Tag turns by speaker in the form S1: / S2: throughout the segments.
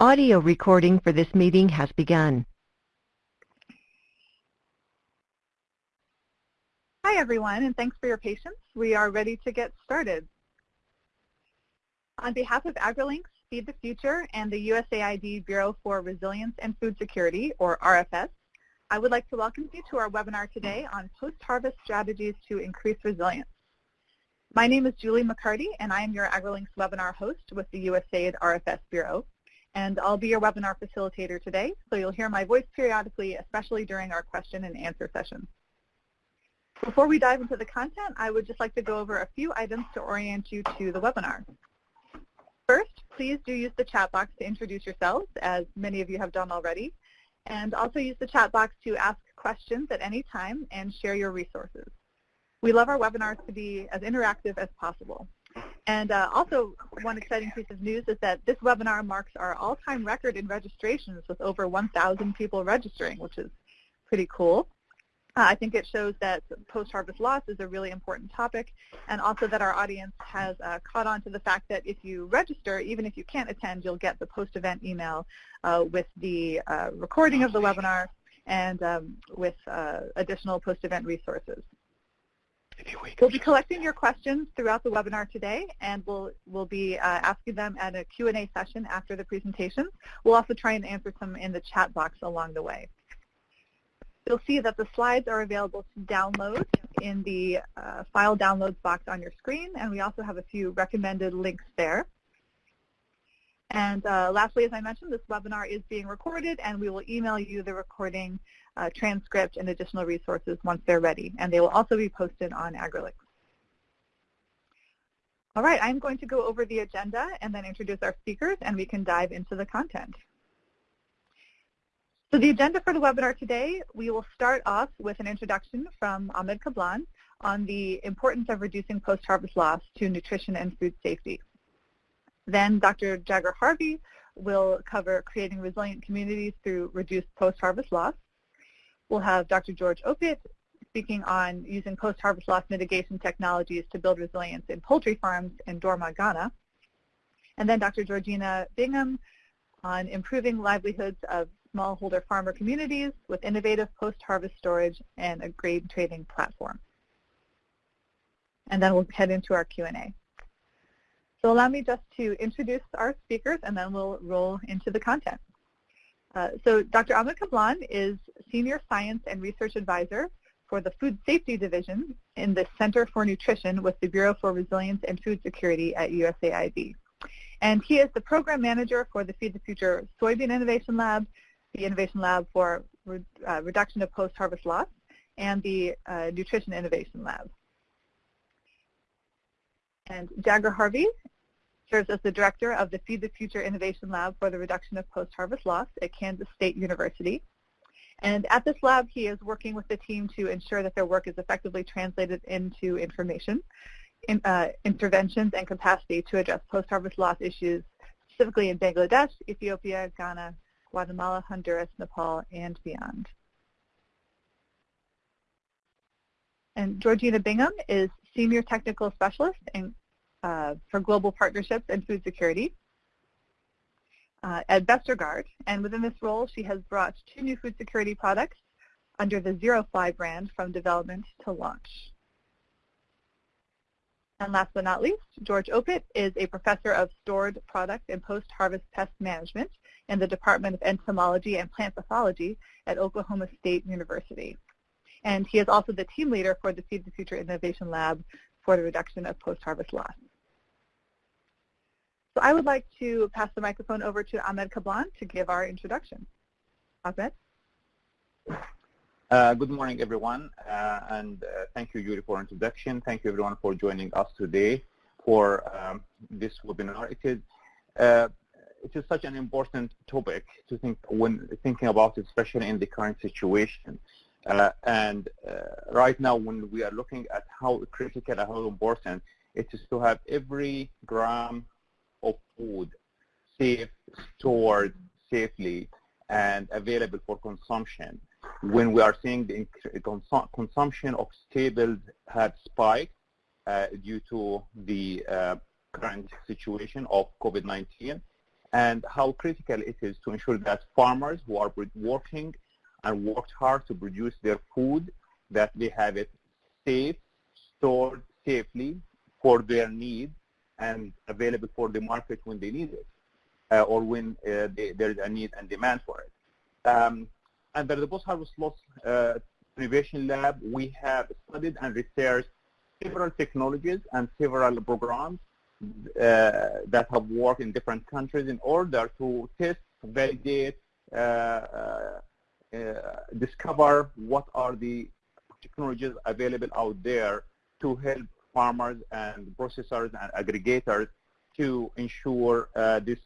S1: Audio recording for this meeting has begun.
S2: Hi everyone, and thanks for your patience. We are ready to get started. On behalf of AgriLinks, Feed the Future, and the USAID Bureau for Resilience and Food Security, or RFS, I would like to welcome you to our webinar today on post-harvest strategies to increase resilience. My name is Julie McCarty, and I am your AgriLinks webinar host with the USAID RFS Bureau. And I'll be your webinar facilitator today, so you'll hear my voice periodically, especially during our question and answer session. Before we dive into the content, I would just like to go over a few items to orient you to the webinar. First, please do use the chat box to introduce yourselves, as many of you have done already, and also use the chat box to ask questions at any time and share your resources. We love our webinars to be as interactive as possible. And uh, also, one exciting piece of news is that this webinar marks our all-time record in registrations with over 1,000 people registering, which is pretty cool. Uh, I think it shows that post-harvest loss is a really important topic and also that our audience has uh, caught on to the fact that if you register, even if you can't attend, you'll get the post-event email uh, with the uh, recording of the webinar and um, with uh, additional post-event resources. We'll be collecting your questions throughout the webinar today, and we'll, we'll be uh, asking them at a Q&A session after the presentation. We'll also try and answer some in the chat box along the way. You'll see that the slides are available to download in the uh, file downloads box on your screen, and we also have a few recommended links there. And uh, lastly, as I mentioned, this webinar is being recorded, and we will email you the recording uh, transcript and additional resources once they're ready, and they will also be posted on AgriLinks. All right, I'm going to go over the agenda and then introduce our speakers, and we can dive into the content. So the agenda for the webinar today, we will start off with an introduction from Ahmed Kablan on the importance of reducing post-harvest loss to nutrition and food safety. Then Dr. Jagger Harvey will cover creating resilient communities through reduced post-harvest loss. We'll have Dr. George Opit speaking on using post-harvest loss mitigation technologies to build resilience in poultry farms in Dormaa, Ghana. And then Dr. Georgina Bingham on improving livelihoods of smallholder farmer communities with innovative post-harvest storage and a grain trading platform. And then we'll head into our Q&A. So allow me just to introduce our speakers and then we'll roll into the content. Uh, so Dr. Ahmed Kablan is Senior Science and Research Advisor for the Food Safety Division in the Center for Nutrition with the Bureau for Resilience and Food Security at USAID. And he is the Program Manager for the Feed the Future Soybean Innovation Lab the Innovation Lab for re uh, Reduction of Post-Harvest Loss, and the uh, Nutrition Innovation Lab. And Jagger Harvey serves as the director of the Feed the Future Innovation Lab for the Reduction of Post-Harvest Loss at Kansas State University. And at this lab, he is working with the team to ensure that their work is effectively translated into information, in, uh, interventions, and capacity to address post-harvest loss issues, specifically in Bangladesh, Ethiopia, Ghana, Guatemala, Honduras, Nepal, and beyond. And Georgina Bingham is Senior Technical Specialist in, uh, for Global Partnerships and Food Security uh, at Vestergaard. And within this role, she has brought two new food security products under the ZeroFly brand from development to launch. And last but not least, George Opit is a professor of stored product and post-harvest pest management in the Department of Entomology and Plant Pathology at Oklahoma State University. And he is also the team leader for the Feed the Future Innovation Lab for the reduction of post-harvest loss. So I would like to pass the microphone over to Ahmed Kablan to give our introduction. Ahmed?
S3: Uh, good morning, everyone, uh, and uh, thank you, Julie, for introduction. Thank you, everyone, for joining us today for um, this webinar. It is uh, it is such an important topic to think when thinking about it, especially in the current situation. Uh, and uh, right now, when we are looking at how critical and how important it is to have every gram of food safe, stored safely, and available for consumption. When we are seeing the consum consumption of staples had spiked uh, due to the uh, current situation of COVID-19, and how critical it is to ensure that farmers who are working and worked hard to produce their food, that they have it safe, stored safely for their needs and available for the market when they need it uh, or when uh, they, there is a need and demand for it. Um, under the post-harvest loss uh, innovation lab, we have studied and researched several technologies and several programs uh, that have worked in different countries in order to test, validate, uh, uh, discover what are the technologies available out there to help farmers and processors and aggregators to ensure uh, this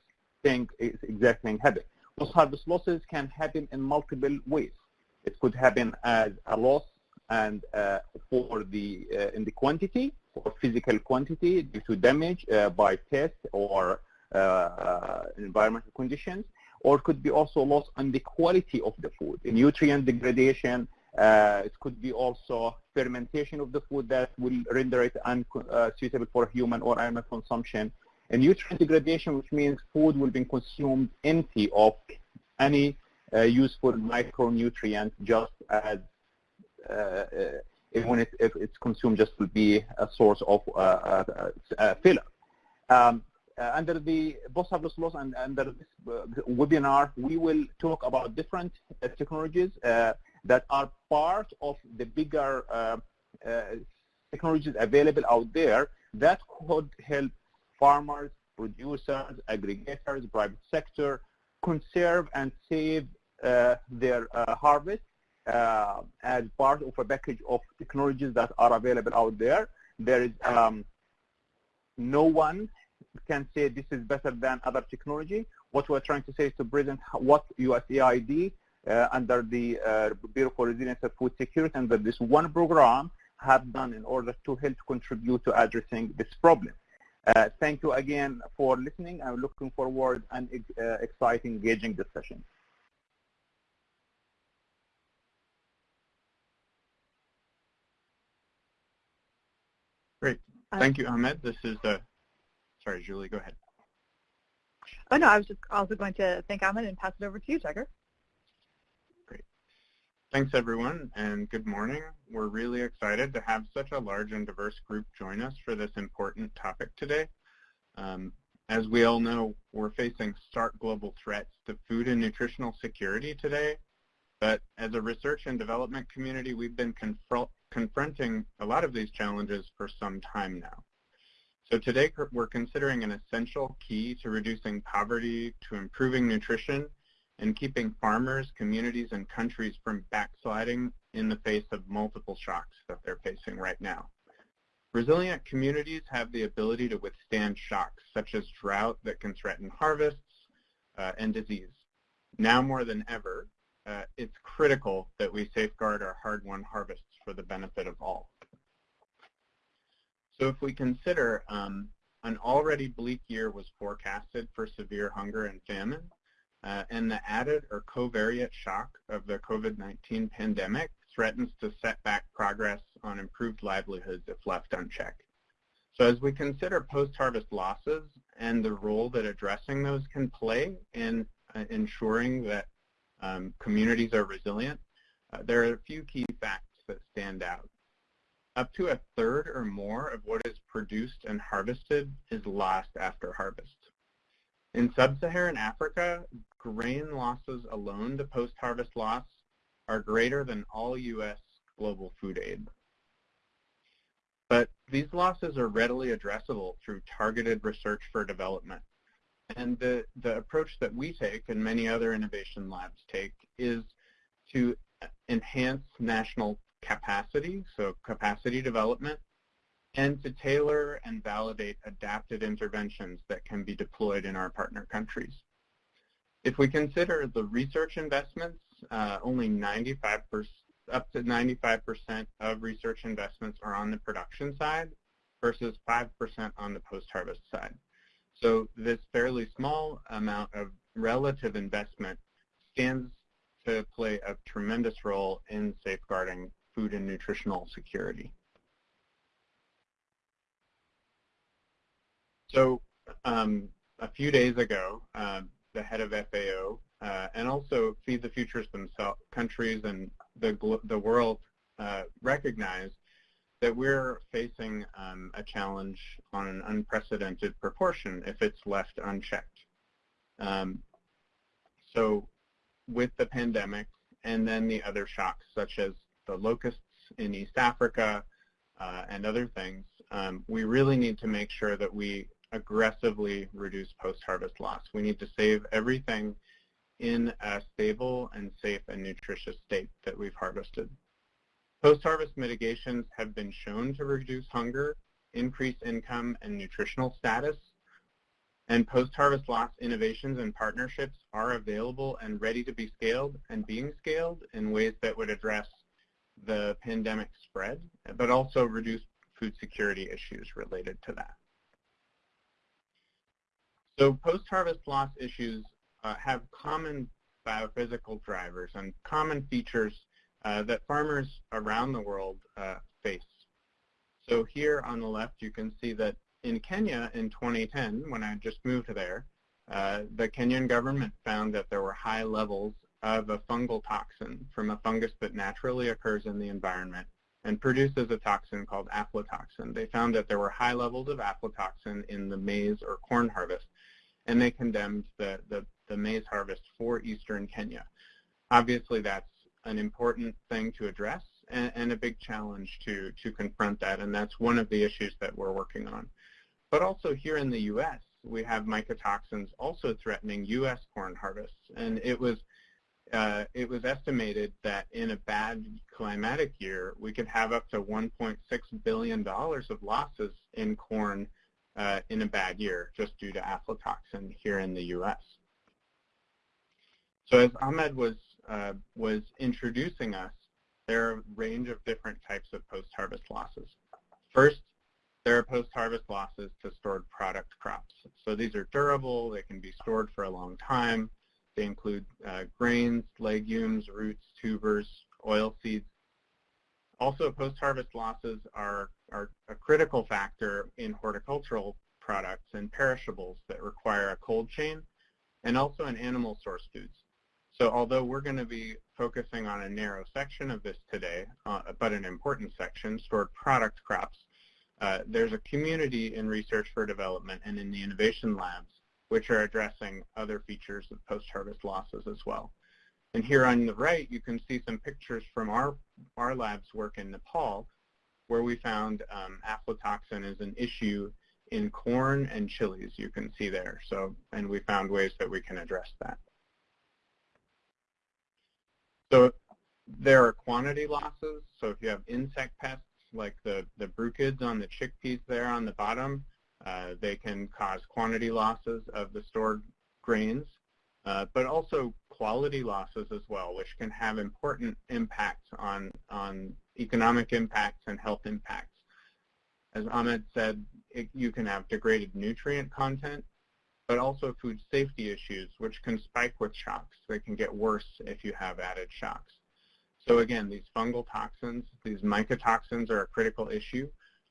S3: thing is exactly happening. Post-harvest losses can happen in multiple ways. It could happen as a loss and uh, for the uh, in the quantity physical quantity due to damage uh, by pest or uh, uh, environmental conditions, or could be also loss on the quality of the food, nutrient degradation. Uh, it could be also fermentation of the food that will render it unsuitable for human or animal consumption. And nutrient degradation, which means food will be consumed empty of any uh, useful micronutrient just as uh, uh, when it, if it's consumed just will be a source of uh, filler. Um, under the post-harvest loss and under this webinar, we will talk about different technologies that are part of the bigger technologies available out there that could help farmers, producers, aggregators, private sector conserve and save uh, their uh, harvest uh, as part of a package of technologies that are available out there. There is um, no one can say this is better than other technology. What we're trying to say is to present what USAID uh, under the uh, Bureau for Resilience and Food Security under this one program have done in order to help contribute to addressing this problem. Uh, thank you again for listening. I'm looking forward and uh, exciting, engaging discussion.
S4: Great. Uh, Thank you, Ahmed. This is, uh, sorry, Julie, go ahead.
S2: Oh, no, I was just also going to thank Ahmed and pass it over to you,
S4: Jagger. Thanks, everyone, and good morning. We're really excited to have such a large and diverse group join us for this important topic today. Um, as we all know, we're facing stark global threats to food and nutritional security today, but as a research and development community, we've been confront confronting a lot of these challenges for some time now. So today we're considering an essential key to reducing poverty, to improving nutrition, and keeping farmers, communities, and countries from backsliding in the face of multiple shocks that they're facing right now. Resilient communities have the ability to withstand shocks such as drought that can threaten harvests uh, and disease. Now more than ever, uh, it's critical that we safeguard our hard-won harvests for the benefit of all. So if we consider um, an already bleak year was forecasted for severe hunger and famine, and the added or covariate shock of the COVID-19 pandemic threatens to set back progress on improved livelihoods if left unchecked. So as we consider post-harvest losses and the role that addressing those can play in uh, ensuring that um, communities are resilient, uh, there are a few key facts that stand out. Up to a third or more of what is produced and harvested is lost after harvest. In sub-Saharan Africa, grain losses alone to post-harvest loss are greater than all U.S. global food aid. But these losses are readily addressable through targeted research for development. And the, the approach that we take and many other innovation labs take is to enhance national capacity, so capacity development, and to tailor and validate adapted interventions that can be deployed in our partner countries. If we consider the research investments, uh, only 95% up to 95% of research investments are on the production side versus 5% on the post-harvest side. So this fairly small amount of relative investment stands to play a tremendous role in safeguarding food and nutritional security. So um, a few days ago, uh, the head of FAO uh, and also Feed the Futures themselves, countries and the, the world uh, recognize that we're facing um, a challenge on an unprecedented proportion if it's left unchecked. Um, so with the pandemic and then the other shocks such as the locusts in East Africa uh, and other things, um, we really need to make sure that we aggressively reduce post-harvest loss. We need to save everything in a stable and safe and nutritious state that we've harvested. Post-harvest mitigations have been shown to reduce hunger, increase income and nutritional status, and post-harvest loss innovations and partnerships are available and ready to be scaled and being scaled in ways that would address the pandemic spread, but also reduce food security issues related to that. So post-harvest loss issues uh, have common biophysical drivers and common features uh, that farmers around the world uh, face. So here on the left you can see that in Kenya in 2010, when I just moved there, uh, the Kenyan government found that there were high levels of a fungal toxin from a fungus that naturally occurs in the environment and produces a toxin called aflatoxin. They found that there were high levels of aflatoxin in the maize or corn harvest, and they condemned the, the, the maize harvest for eastern Kenya. Obviously, that's an important thing to address and, and, a big challenge to, to confront that, and that's one of the issues that we're working on. But also here in the U.S., we have mycotoxins also threatening U.S. corn harvests, and it was uh, it was estimated that in a bad climatic year, we could have up to $1.6 billion of losses in corn uh, in a bad year just due to aflatoxin here in the U.S. So as Ahmed was, uh, was introducing us, there are a range of different types of post-harvest losses. First, there are post-harvest losses to stored product crops. So these are durable, they can be stored for a long time. They include uh, grains, legumes, roots, tubers, oil seeds. Also, post-harvest losses are, are a critical factor in horticultural products and perishables that require a cold chain and also in animal source foods. So although we're going to be focusing on a narrow section of this today, uh, but an important section, stored product crops, uh, there's a community in research for development and in the innovation labs which are addressing other features of post-harvest losses as well. And here on the right, you can see some pictures from our, our lab's work in Nepal, where we found um, aflatoxin is an issue in corn and chilies, you can see there. So, and we found ways that we can address that. So there are quantity losses. So if you have insect pests like the, the bruchids on the chickpeas there on the bottom, uh, they can cause quantity losses of the stored grains, but also quality losses as well, which can have important impacts on, on economic impacts and health impacts. As Ahmed said, it, you can have degraded nutrient content, but also food safety issues, which can spike with shocks. They can get worse if you have added shocks. So again, these fungal toxins, these mycotoxins are a critical issue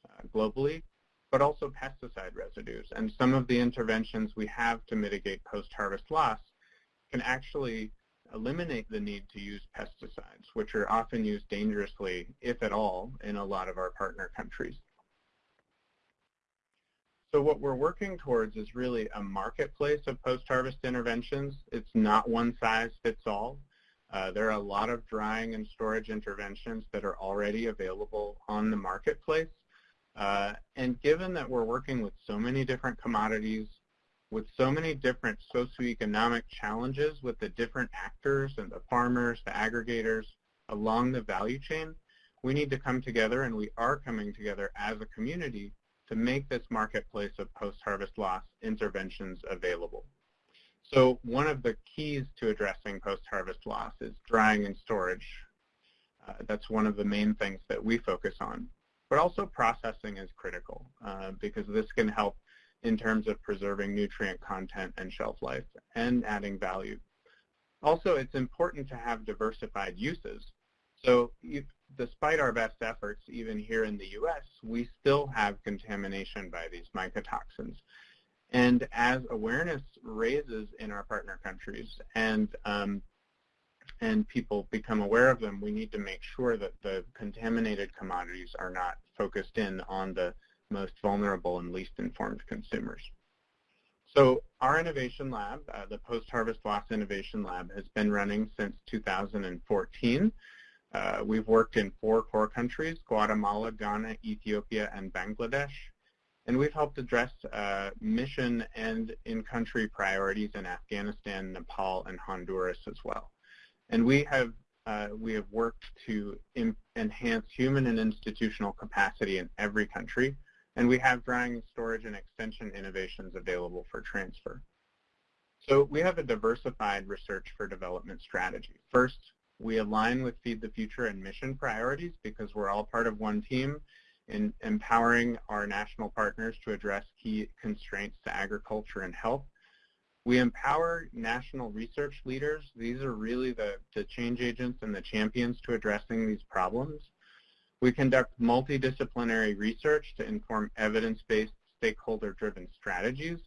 S4: uh, globally, but also pesticide residues. And some of the interventions we have to mitigate post-harvest loss can actually eliminate the need to use pesticides, which are often used dangerously, if at all, in a lot of our partner countries. So what we're working towards is really a marketplace of post-harvest interventions. It's not one size fits all. Uh, there are a lot of drying and storage interventions that are already available on the marketplace. Uh, and given that we're working with so many different commodities, with so many different socioeconomic challenges with the different actors and the farmers, the aggregators along the value chain, we need to come together, and we are coming together as a community to make this marketplace of post-harvest loss interventions available. So one of the keys to addressing post-harvest loss is drying and storage. Uh, that's one of the main things that we focus on. But also processing is critical uh, because this can help in terms of preserving nutrient content and shelf life and adding value. Also, it's important to have diversified uses. So despite our best efforts, even here in the U.S., we still have contamination by these mycotoxins. And as awareness raises in our partner countries and um, and people become aware of them, we need to make sure that the contaminated commodities are not focused in on the most vulnerable and least informed consumers. So our innovation lab, uh, the Post-Harvest Loss Innovation Lab, has been running since 2014. Uh, we've worked in four core countries, Guatemala, Ghana, Ethiopia, and Bangladesh. And we've helped address uh, mission and in-country priorities in Afghanistan, Nepal, and Honduras as well. And we have uh, we have worked to enhance human and institutional capacity in every country, and we have drying, storage, and extension innovations available for transfer. So we have a diversified research for development strategy. First, we align with Feed the Future and mission priorities because we're all part of one team in empowering our national partners to address key constraints to agriculture and health. We empower national research leaders. These are really the, the change agents and the champions to addressing these problems. We conduct multidisciplinary research to inform evidence-based, stakeholder-driven strategies.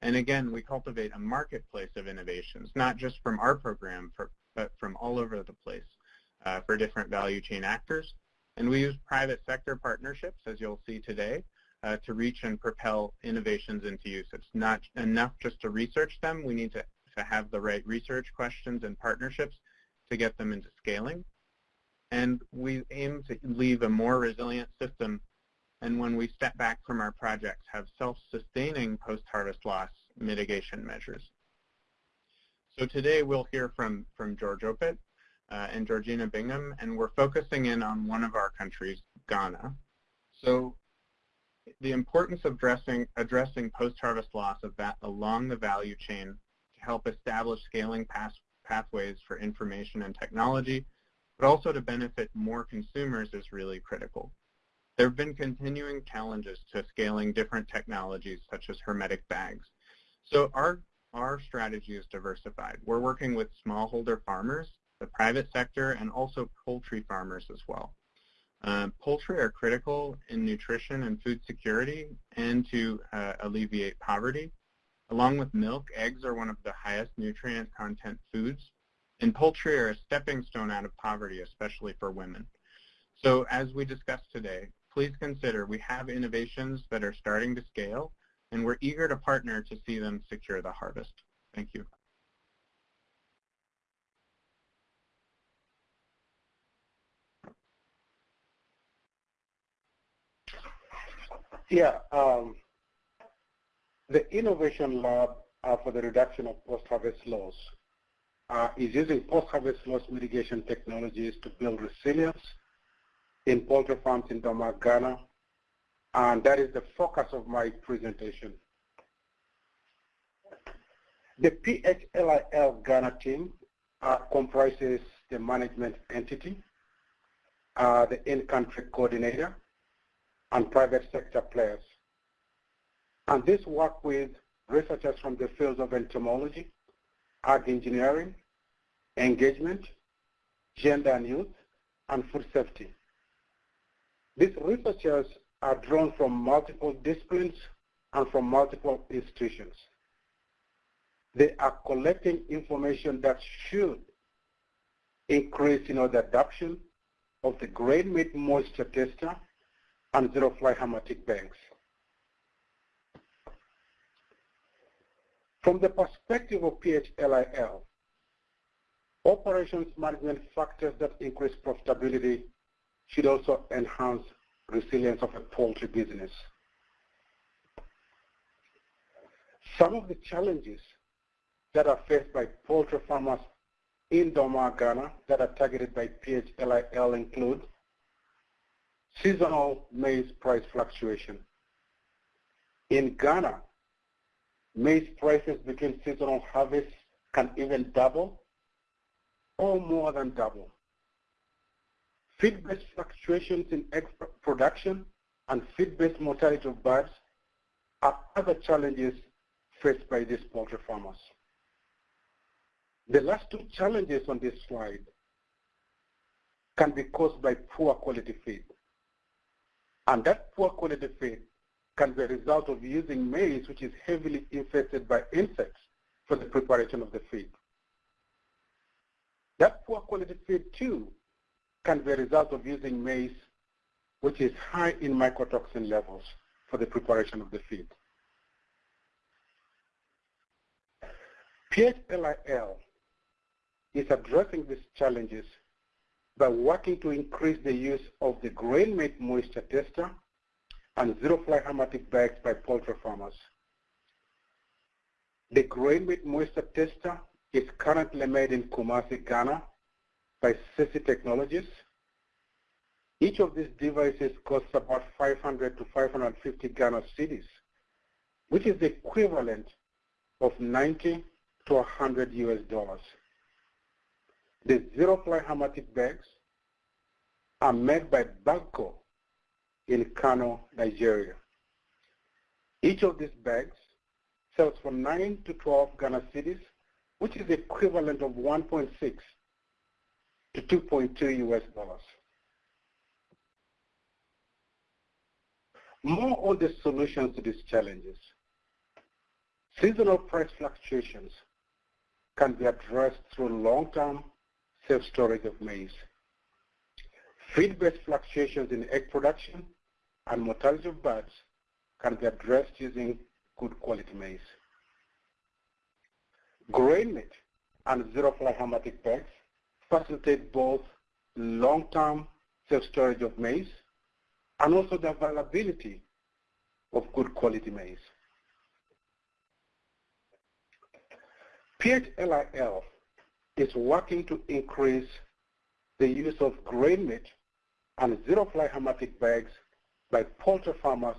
S4: And again, we cultivate a marketplace of innovations, not just from our program, for, but from all over the place uh, for different value chain actors. And we use private sector partnerships, as you'll see today, uh, to reach and propel innovations into use. It's not enough just to research them. We need to, to have the right research questions and partnerships to get them into scaling. And we aim to leave a more resilient system and when we step back from our projects, have self-sustaining post-harvest loss mitigation measures. So today we'll hear from, from George Opit uh, and Georgina Bingham, and we're focusing in on one of our countries, Ghana. So the importance of addressing, addressing post-harvest loss of that along the value chain to help establish scaling path, pathways for information and technology, but also to benefit more consumers is really critical. There have been continuing challenges to scaling different technologies such as hermetic bags. So our, our strategy is diversified. We're working with smallholder farmers, the private sector, and also poultry farmers as well. Uh, poultry are critical in nutrition and food security and to uh, alleviate poverty. Along with milk, eggs are one of the highest nutrient content foods, and poultry are a stepping stone out of poverty, especially for women. So as we discussed today, please consider we have innovations that are starting to scale, and we're eager to partner to see them secure the harvest. Thank you.
S5: Yeah, um, the Innovation Lab for the reduction of post-harvest loss is using post-harvest loss mitigation technologies to build resilience in poultry farms in Dormaa, Ghana, and that is the focus of my presentation. The PHLIL Ghana team uh, comprises the management entity, uh, the in-country coordinator, and private sector players. And this work with researchers from the fields of entomology, ag engineering, engagement, gender and youth, and food safety. These researchers are drawn from multiple disciplines and from multiple institutions. They are collecting information that should increase you know, the adoption of the grain mate moisture tester and zero-fly hermetic bags. From the perspective of PHLIL, operations management factors that increase profitability should also enhance resilience of a poultry business. Some of the challenges that are faced by poultry farmers in Dormaa, Ghana that are targeted by PHLIL include seasonal maize price fluctuation. In Ghana, maize prices between seasonal harvests can even double or more than double. Feed-based fluctuations in egg production and feed-based mortality of birds are other challenges faced by these poultry farmers. The last two challenges on this slide can be caused by poor quality feed. And that poor quality feed can be a result of using maize, which is heavily infested by insects, for the preparation of the feed. That poor quality feed, too, can be a result of using maize, which is high in mycotoxin levels for the preparation of the feed. PHLIL is addressing these challenges by working to increase the use of the grain mate moisture tester and zero-fly hermetic bags by poultry farmers. The grain mate moisture tester is currently made in Kumasi, Ghana by Sesi Technologies. Each of these devices costs about 500 to 550 Ghana cedis, which is the equivalent of 90 to 100 US dollars. The zero-fly hermetic bags are made by Bagco in Kano, Nigeria. Each of these bags sells for 9 to 12 Ghana cedis, which is equivalent of 1.6 to 2.2 US dollars. More on the solutions to these challenges. Seasonal price fluctuations can be addressed through long-term self-storage of maize. Feed-based fluctuations in egg production and mortality of birds can be addressed using good quality maize. Grain mate and zero-fly hermetic bags facilitate both long-term self-storage of maize and also the availability of good quality maize. PHLIL is working to increase the use of grain mate and zero-fly hermetic bags by poultry farmers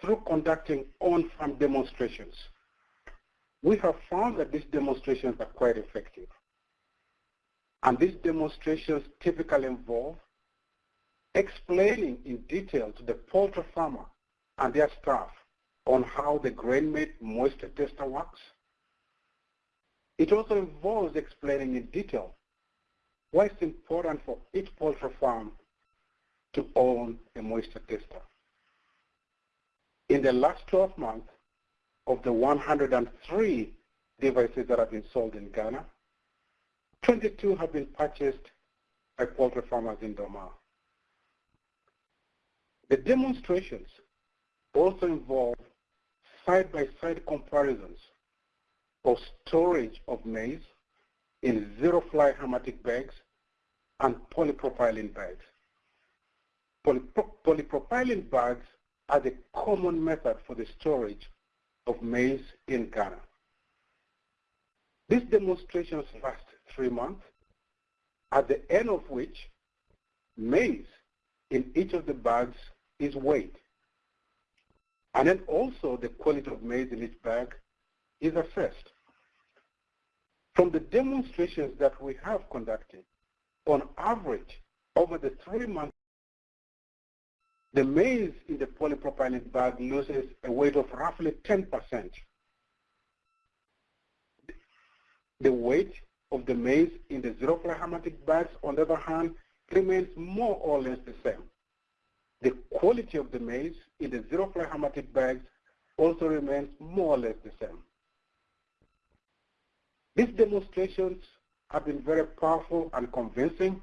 S5: through conducting on-farm demonstrations. We have found that these demonstrations are quite effective. And these demonstrations typically involve explaining in detail to the poultry farmer and their staff on how the grain-mate moisture tester works. It also involves explaining in detail why it's important for each poultry farm to own a moisture tester. In the last 12 months, of the 103 devices that have been sold in Ghana, 22 have been purchased by poultry farmers in Dormaa. The demonstrations also involve side-by-side -side comparisons of storage of maize in zero-fly hermetic bags and polypropylene bags. Polypro polypropylene bags are the common method for the storage of maize in Ghana. These demonstrations last three months, at the end of which maize in each of the bags is weighed. And then also the quality of maize in each bag is assessed. From the demonstrations that we have conducted, on average, over the three months, the maize in the polypropylene bag loses a weight of roughly 10%. The weight of the maize in the zero-fly hermetic bags, on the other hand, remains more or less the same. The quality of the maize in the zero-fly hermetic bags also remains more or less the same. These demonstrations have been very powerful and convincing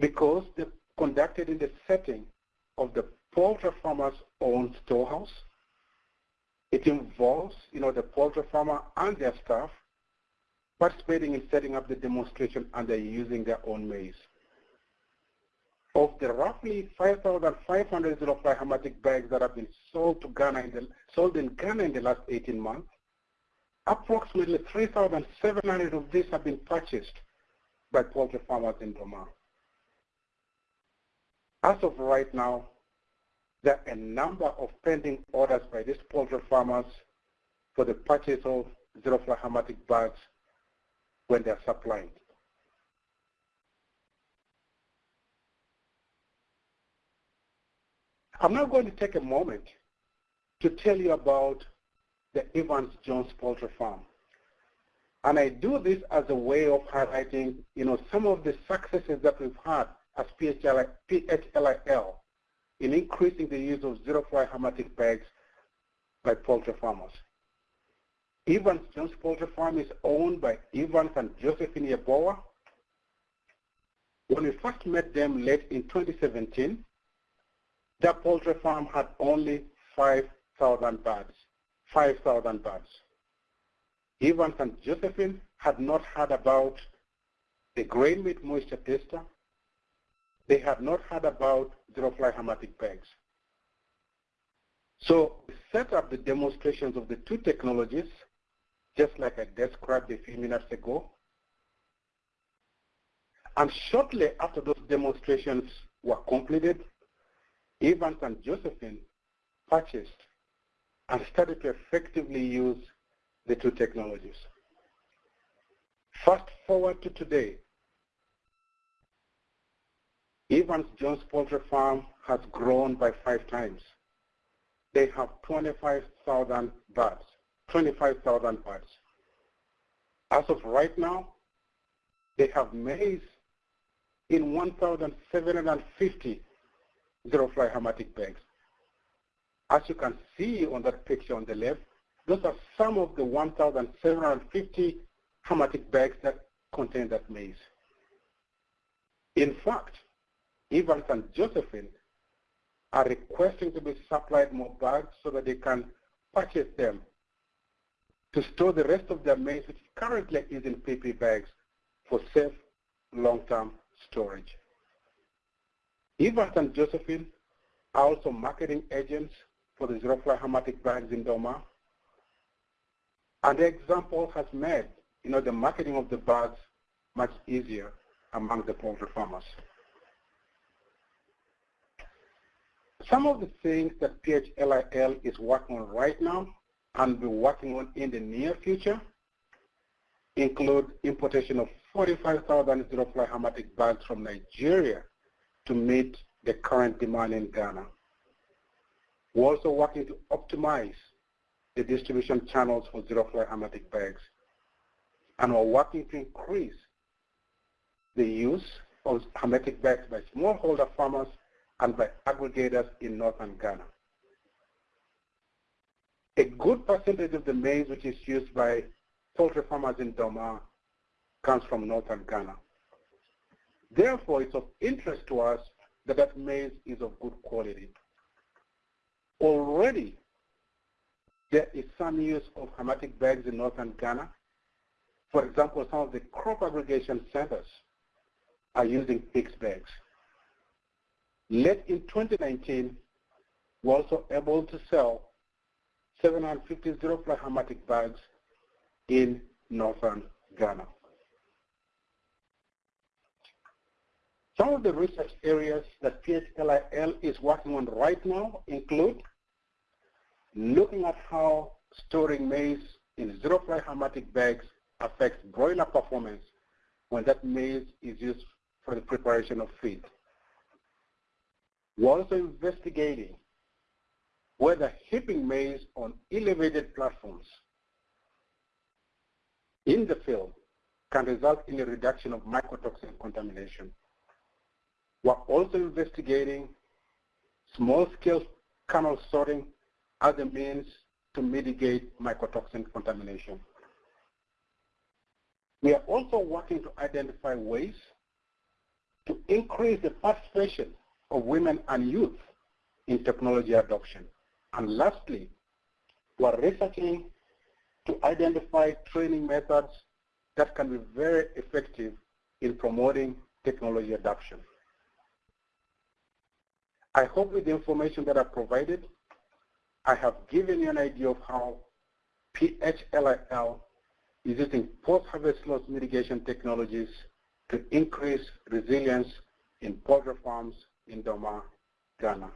S5: because they're conducted in the setting of the poultry farmer's own storehouse. It involves, you know, the poultry farmer and their staff participating in setting up the demonstration and they're using their own maize. Of the roughly 5,500 zero-fly hermetic bags that have been sold to Ghana in the, sold in Ghana in the last 18 months, approximately 3,700 of these have been purchased by poultry farmers in Dormaa. As of right now, there are a number of pending orders by these poultry farmers for the purchase of zero-fly hermetic bags when they're supplied. I'm now going to take a moment to tell you about the Evans Jones Poultry Farm. And I do this as a way of highlighting, you know, some of the successes that we've had as PHLIL in increasing the use of zero-fly hermetic bags by poultry farmers. Evans Jones Poultry Farm is owned by Evans and Josephine Yeboah. When we first met them late in 2017, their poultry farm had only 5,000 birds. 5,000 birds. Evans and Josephine had not heard about the grain mate moisture tester. They had not heard about zero-fly hermetic bags. So we set up the demonstrations of the two technologies, just like I described a few minutes ago. And shortly after those demonstrations were completed, Evans and Josephine purchased and started to effectively use the two technologies. Fast forward to today, Evans Jones Poultry Farm has grown by five times. They have 25,000 birds, 25,000 birds. As of right now, they have maize in 1,750 zero-fly hermetic bags. As you can see on that picture on the left, those are some of the 1,750 hermetic bags that contain that maize. In fact, Evans and Josephine are requesting to be supplied more bags so that they can purchase them to store the rest of their maize, which currently is in PP bags, for safe long-term storage. Evans and Josephine are also marketing agents for the zero-fly hermetic bags in Dormaa. And the example has made you know, the marketing of the bags much easier among the poultry farmers. Some of the things that PHLIL is working on right now and will be working on in the near future include importation of 45,000 zero-fly hermetic bags from Nigeria to meet the current demand in Ghana. We're also working to optimize the distribution channels for zero-fly hermetic bags. And we're working to increase the use of hermetic bags by smallholder farmers and by aggregators in northern Ghana. A good percentage of the maize which is used by poultry farmers in Dormaa comes from northern Ghana. Therefore, it's of interest to us that that maize is of good quality. Already, there is some use of hermetic bags in northern Ghana. For example, some of the crop aggregation centers are using PICS bags. Late in 2019, we're also able to sell 750 zero-fly hermetic bags in northern Ghana. Some of the research areas that PHLIL is working on right now include looking at how storing maize in zero-fly hermetic bags affects broiler performance when that maize is used for the preparation of feed. Also investigating whether heaping maize on elevated platforms in the field can result in a reduction of mycotoxin contamination. We're also investigating small-scale kernel sorting as a means to mitigate mycotoxin contamination. We are also working to identify ways to increase the participation of women and youth in technology adoption. And lastly, we're researching to identify training methods that can be very effective in promoting technology adoption. I hope with the information that I provided, I have given you an idea of how PHLIL is using post-harvest loss mitigation technologies to increase resilience in poultry farms in Dormaa, Ghana.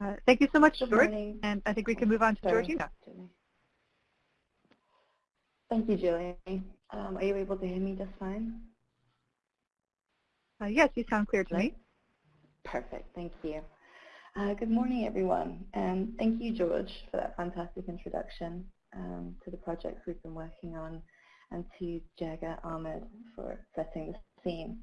S2: Uh, thank you so much,
S6: Good
S2: Stuart.
S6: morning.
S2: And I think we can move on to
S6: Sorry.
S2: Georgina.
S6: Thank you, Julie. Um, are you able to hear me just fine?
S2: Uh, yes, you sound clear to me.
S6: Perfect, thank you. Uh, good morning, everyone. And thank you, George, for that fantastic introduction um, to the projects we've been working on and to Jagger Ahmed for setting the scene.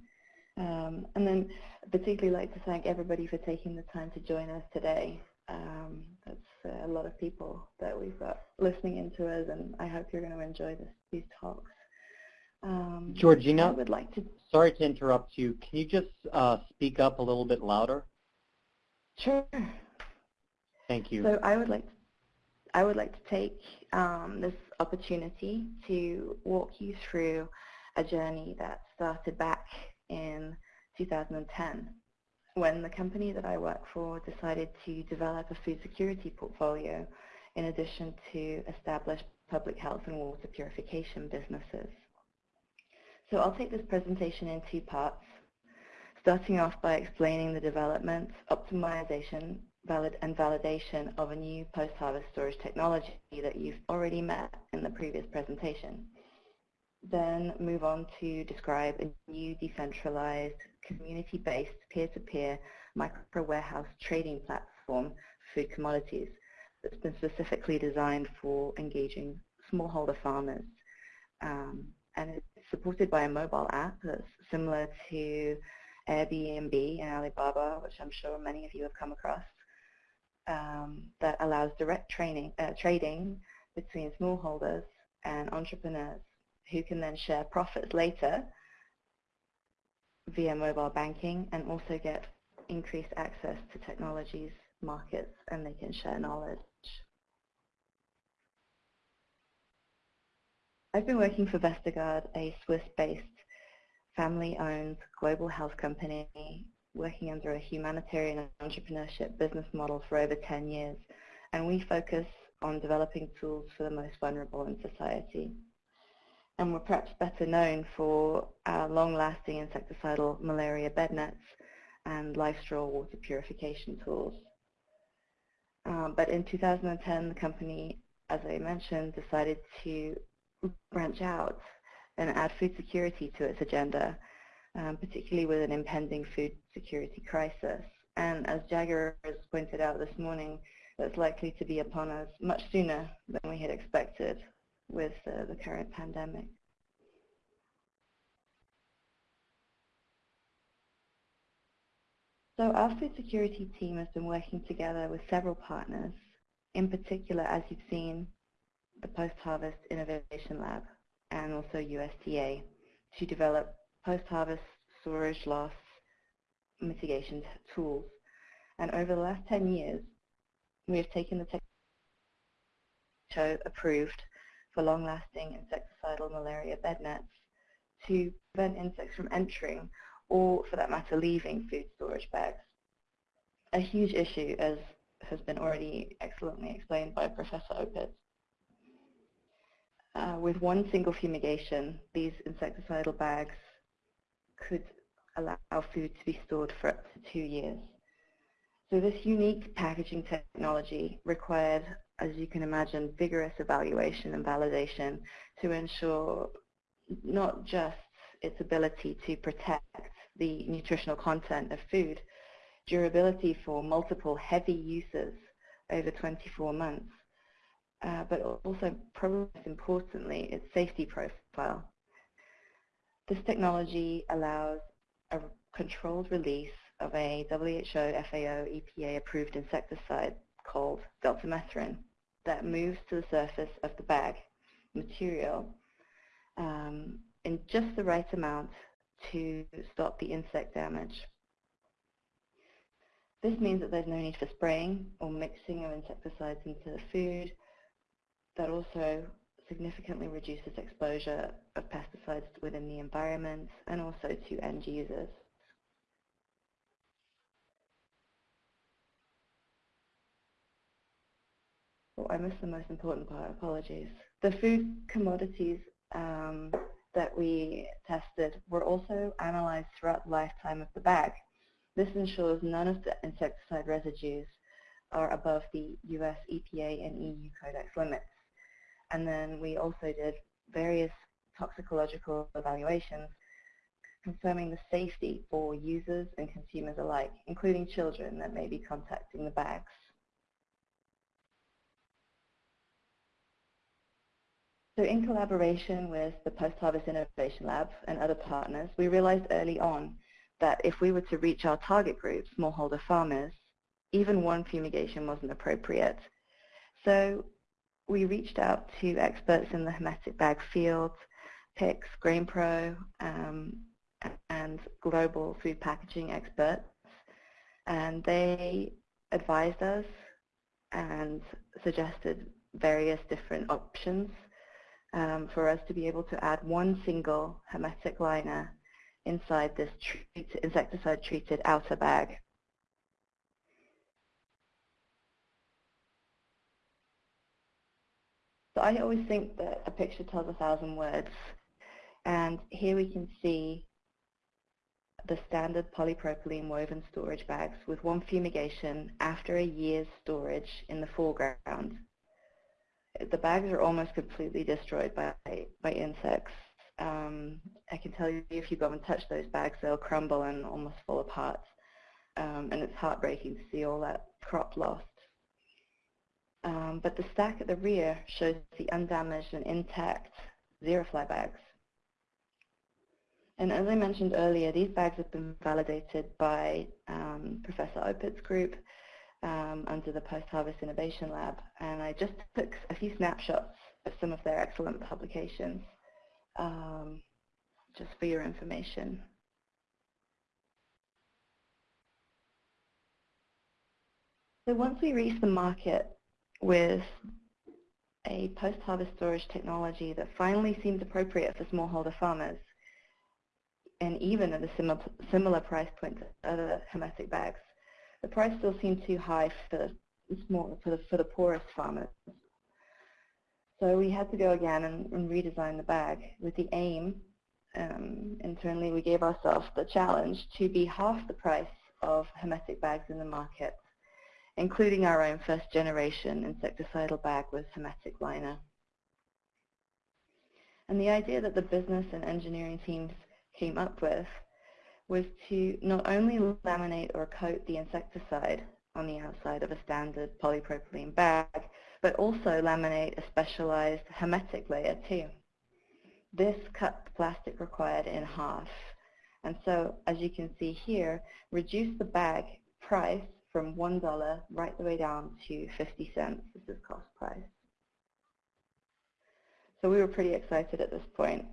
S6: Um, and then I'd particularly like to thank everybody for taking the time to join us today. Um, that's uh, a lot of people that we've got listening into us, and I hope you're going to enjoy this, these talks. Um,
S7: Georgina,
S6: I would like to.
S7: Sorry to interrupt you. Can you just uh, speak up a little bit louder?
S6: Sure.
S7: Thank you.
S6: So I would like, to, I would like to take um, this opportunity to walk you through a journey that started back in 2010 when the company that I work for decided to develop a food security portfolio in addition to establish public health and water purification businesses. So I'll take this presentation in two parts, starting off by explaining the development, optimization, valid and validation of a new post-harvest storage technology that you've already met in the previous presentation. Then move on to describe a new decentralized, community-based, peer-to-peer micro-warehouse trading platform for food commodities that's been specifically designed for engaging smallholder farmers. Um, and it's supported by a mobile app that's similar to Airbnb and Alibaba, which I'm sure many of you have come across, um, that allows direct training, uh, trading between smallholders and entrepreneurs who can then share profits later via mobile banking and also get increased access to technologies, markets, and they can share knowledge. I've been working for Vestergaard, a Swiss-based family-owned global health company working under a humanitarian entrepreneurship business model for over 10 years, and we focus on developing tools for the most vulnerable in society. And we're perhaps better known for our long-lasting insecticidal malaria bed nets and LifeStraw water purification tools. Um, but in 2010, the company, as I mentioned, decided to branch out and add food security to its agenda, um, particularly with an impending food security crisis. And as Jagger has pointed out this morning, that's likely to be upon us much sooner than we had expected with uh, the current pandemic. So our food security team has been working together with several partners, in particular, as you've seen, the Post-Harvest Innovation Lab and also USDA to develop post-harvest storage loss mitigation tools. And over the last 10 years, we have taken the technology approved for long-lasting insecticidal malaria bed nets to prevent insects from entering or, for that matter, leaving food storage bags. A huge issue, as has been already excellently explained by Professor Opit. Uh, with one single fumigation, these insecticidal bags could allow food to be stored for up to two years. So this unique packaging technology required, as you can imagine, vigorous evaluation and validation to ensure not just its ability to protect the nutritional content of food, durability for multiple heavy uses over 24 months, uh, but also, probably most importantly, its safety profile. This technology allows a controlled release of a WHO, FAO, EPA approved insecticide called deltamethrin that moves to the surface of the bag material um, in just the right amount to stop the insect damage. This means that there's no need for spraying or mixing of insecticides into the food. That also significantly reduces exposure of pesticides within the environment and also to end users. Oh, I missed the most important part, apologies. The food commodities um, that we tested were also analyzed throughout the lifetime of the bag. This ensures none of the insecticide residues are above the US EPA and EU Codex limits. And then we also did various toxicological evaluations confirming the safety for users and consumers alike, including children that may be contacting the bags. So in collaboration with the Post-Harvest Innovation Lab and other partners, we realized early on that if we were to reach our target group, smallholder farmers, even one fumigation wasn't appropriate. So we reached out to experts in the hermetic bag field, PICS, GrainPro, um, and global food packaging experts, and they advised us and suggested various different options um, for us to be able to add one single hermetic liner inside this insecticide-treated outer bag. So I always think that a picture tells a thousand words. And here we can see the standard polypropylene woven storage bags with one fumigation after a year's storage in the foreground. The bags are almost completely destroyed by, by insects. Um, I can tell you if you go and touch those bags, they'll crumble and almost fall apart. Um, and it's heartbreaking to see all that crop lost. Um, but the stack at the rear shows the undamaged and intact ZeroFly bags. And as I mentioned earlier, these bags have been validated by um, Professor Opit's group um, under the Post-Harvest Innovation Lab. And I just took a few snapshots of some of their excellent publications um, just for your information. So once we reach the market with a post-harvest storage technology that finally seems appropriate for smallholder farmers, and even at a similar, similar price point to other hermetic bags, the price still seemed too high for the, small, for the, for the poorest farmers. So we had to go again and, and redesign the bag with the aim, um, internally we gave ourselves the challenge to be half the price of hermetic bags in the market, including our own first generation insecticidal bag with hermetic liner. And the idea that the business and engineering teams came up with was to not only laminate or coat the insecticide on the outside of a standard polypropylene bag, but also laminate a specialized hermetic layer too. This cut the plastic required in half. And so, as you can see here, reduce the bag price from $1 right the way down to 50 cents. This is cost price. So we were pretty excited at this point.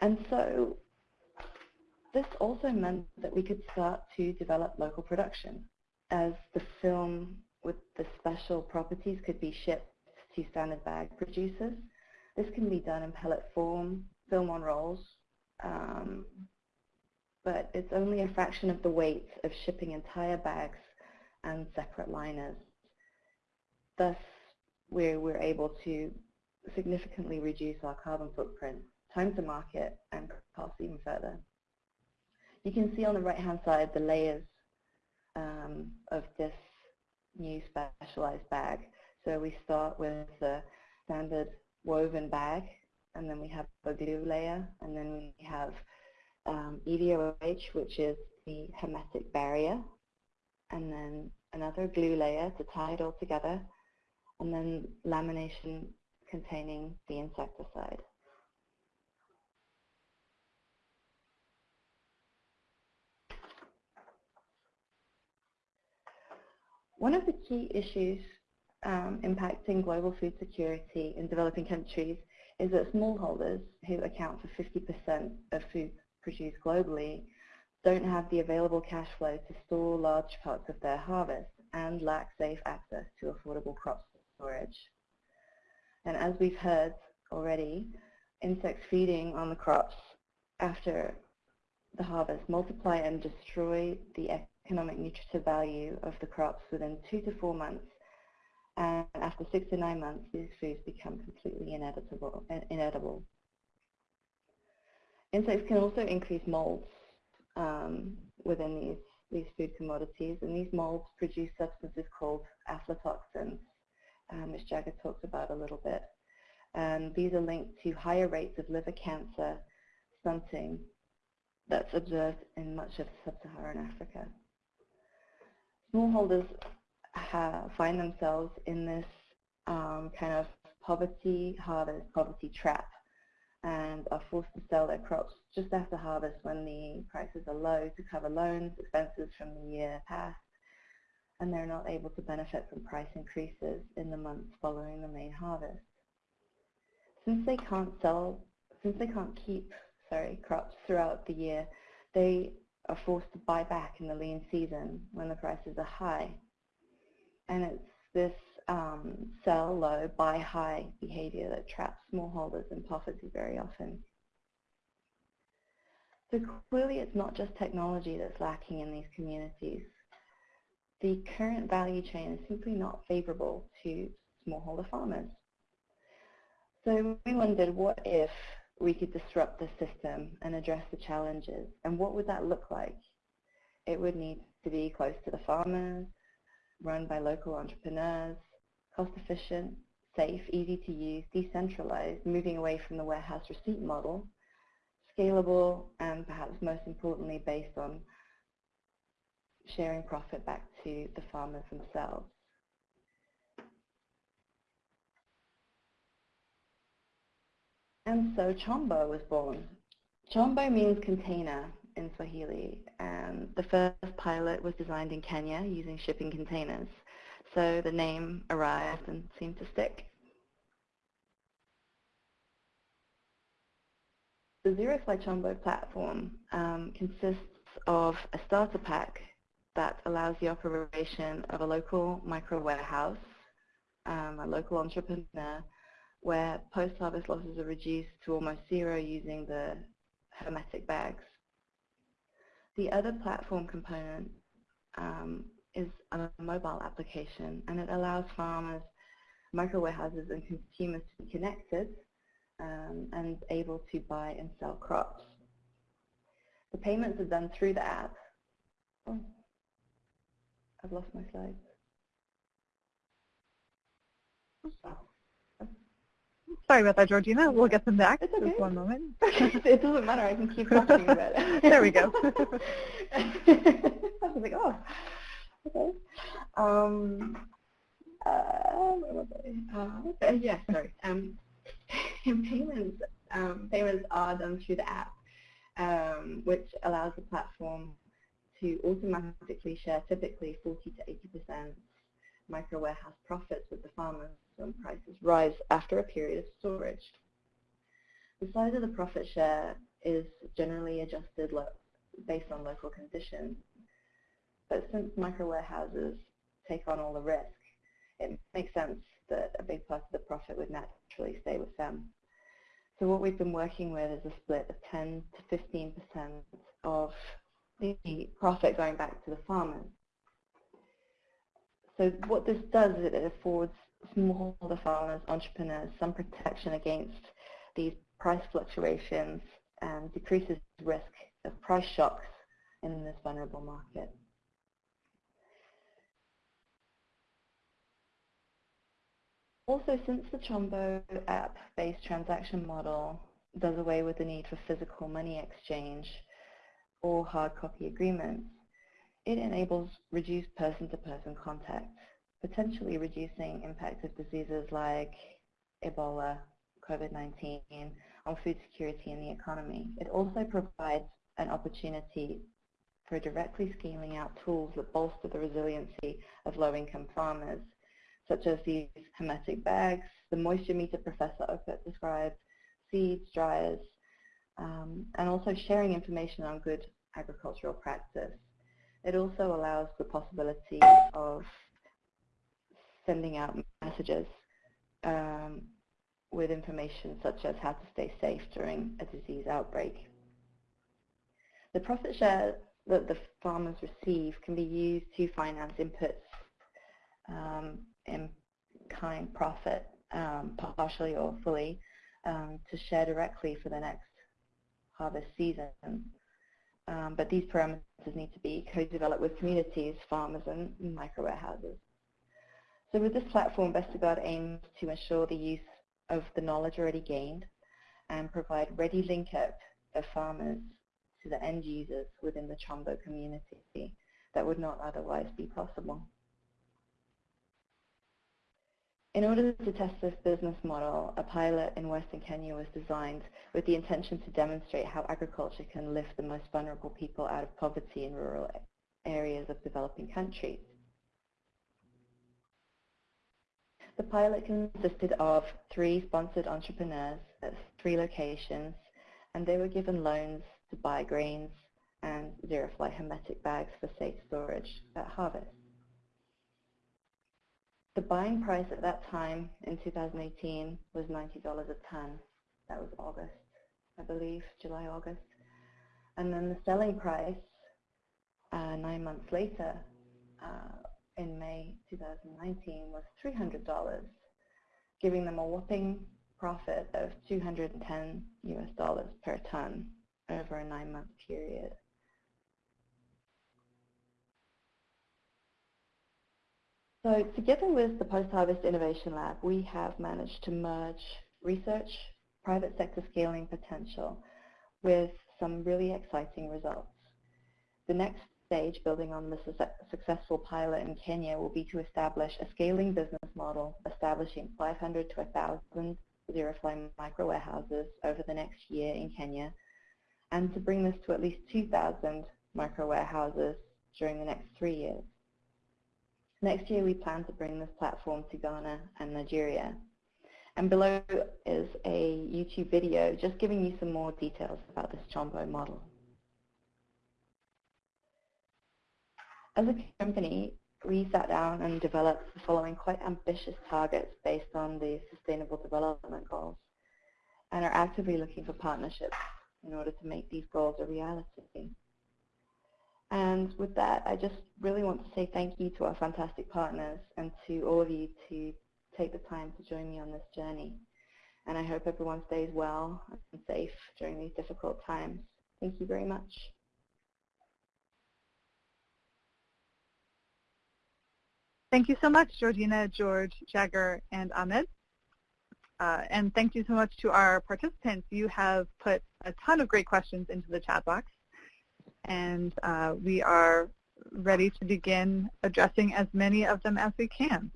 S6: And so this also meant that we could start to develop local production as the film with the special properties could be shipped to standard bag producers. This can be done in pellet form, film on rolls, um, but it's only a fraction of the weight of shipping entire bags and separate liners. Thus, we're, we're able to significantly reduce our carbon footprint, time to market, and cost even further. You can see on the right-hand side the layers um, of this new specialized bag. So we start with the standard woven bag, and then we have a glue layer, and then we have um, EVOH, which is the hermetic barrier, and then another glue layer to tie it all together, and then lamination containing the insecticide. One of the key issues um, impacting global food security in developing countries is that smallholders, who account for 50% of food produced globally, don't have the available cash flow to store large parts of their harvest and lack safe access to affordable crop storage. And as we've heard already, insects feeding on the crops after the harvest multiply and destroy the economic nutritive value of the crops within two to four months. And after six to nine months, these foods become completely inedible. inedible. Insects can also increase molds um, within these, these food commodities, and these molds produce substances called aflatoxins. um, which Jagger talked about a little bit. And these are linked to higher rates of liver cancer stunting that's observed in much of sub-Saharan Africa. Smallholders find themselves in this um, kind of poverty harvest, poverty trap, and are forced to sell their crops just after harvest when the prices are low to cover loans, expenses from the year past, and they're not able to benefit from price increases in the months following the main harvest. Since they can't sell, since they can't keep, sorry, crops throughout the year, they are forced to buy back in the lean season when the prices are high. And it's this um, sell low, buy high behavior that traps smallholders in poverty very often. So clearly it's not just technology that's lacking in these communities. The current value chain is simply not favorable to smallholder farmers. So we wondered what if we could disrupt the system and address the challenges and what would that look like? It would need to be close to the farmers, run by local entrepreneurs, cost efficient, safe, easy to use, decentralized, moving away from the warehouse receipt model, scalable, and perhaps most importantly based on sharing profit back to the farmers themselves. And so Chombo was born. Chombo means container in Swahili, and the first pilot was designed in Kenya using shipping containers. So the name arrived and seemed to stick. The ZeroFly Chombo platform um, consists of a starter pack that allows the operation of a local micro warehouse, um, a local entrepreneur, where post-harvest losses are reduced to almost zero using the hermetic bags. The other platform component um, is a mobile application and it allows farmers, micro warehouses and consumers to be connected um, and able to buy and sell crops. The payments are done through the app. Oh, I've lost my slides.
S2: Sorry about that, Georgina. We'll get them back.
S6: It's okay.
S2: Just one moment.
S6: it doesn't matter. I can keep talking about it.
S2: there we go.
S6: I was like, oh, okay. Um, uh, where was I? Uh, yeah, sorry. Um, payments, um, payments are done through the app, um, which allows the platform to automatically share typically 40 to 80% micro warehouse profits with the farmers prices rise after a period of storage. The size of the profit share is generally adjusted based on local conditions, but since micro warehouses take on all the risk, it makes sense that a big part of the profit would naturally stay with them. So what we've been working with is a split of 10 to 15% of the profit going back to the farmers. So what this does is it affords smallholder farmers, entrepreneurs, some protection against these price fluctuations and decreases risk of price shocks in this vulnerable market. Also, since the Chombo app-based transaction model does away with the need for physical money exchange or hard copy agreements, it enables reduced person-to-person -person contact potentially reducing impact of diseases like Ebola, COVID-19 on food security and the economy. It also provides an opportunity for directly scaling out tools that bolster the resiliency of low-income farmers, such as these hermetic bags, the moisture meter Professor Opit described, seeds, dryers, um, and also sharing information on good agricultural practice. It also allows the possibility of sending out messages um, with information such as how to stay safe during a disease outbreak. The profit share that the farmers receive can be used to finance inputs um, in kind profit, um, partially or fully, um, to share directly for the next harvest season. Um, but these parameters need to be co-developed with communities, farmers and micro warehouses. So with this platform, Vestergaard aims to ensure the use of the knowledge already gained and provide ready link-up of farmers to the end users within the Chombo community that would not otherwise be possible. In order to test this business model, a pilot in Western Kenya was designed with the intention to demonstrate how agriculture can lift the most vulnerable people out of poverty in rural areas of developing countries. The pilot consisted of three sponsored entrepreneurs at three locations, and they were given loans to buy grains and zero-fly hermetic bags for safe storage at harvest. The buying price at that time in 2018 was $90 a ton. That was August, I believe, July, August. And then the selling price uh, nine months later uh, in May 2019 was $300, giving them a whopping profit of 210 US dollars per ton over a nine-month period. So together with the Post-Harvest Innovation Lab, we have managed to merge research, private sector scaling potential with some really exciting results. The next stage, building on the su successful pilot in Kenya, will be to establish a scaling business model, establishing 500 to 1,000 zero-fly micro warehouses over the next year in Kenya, and to bring this to at least 2,000 micro warehouses during the next three years. Next year, we plan to bring this platform to Ghana and Nigeria. And below is a YouTube video just giving you some more details about this Chombo model. As a company, we sat down and developed the following quite ambitious targets based on the Sustainable Development Goals and are actively looking for partnerships in order to make these goals a reality. And with that, I just really want to say thank you to our fantastic partners and to all of you to take the time to join me on this journey. And I hope everyone stays well and safe during these difficult times. Thank you very much.
S2: Thank you so much, Georgina, George, Jagger, and Ahmed. Uh, and thank you so much to our participants. You have put a ton of great questions into the chat box and uh, we are ready to begin addressing as many of them as we can.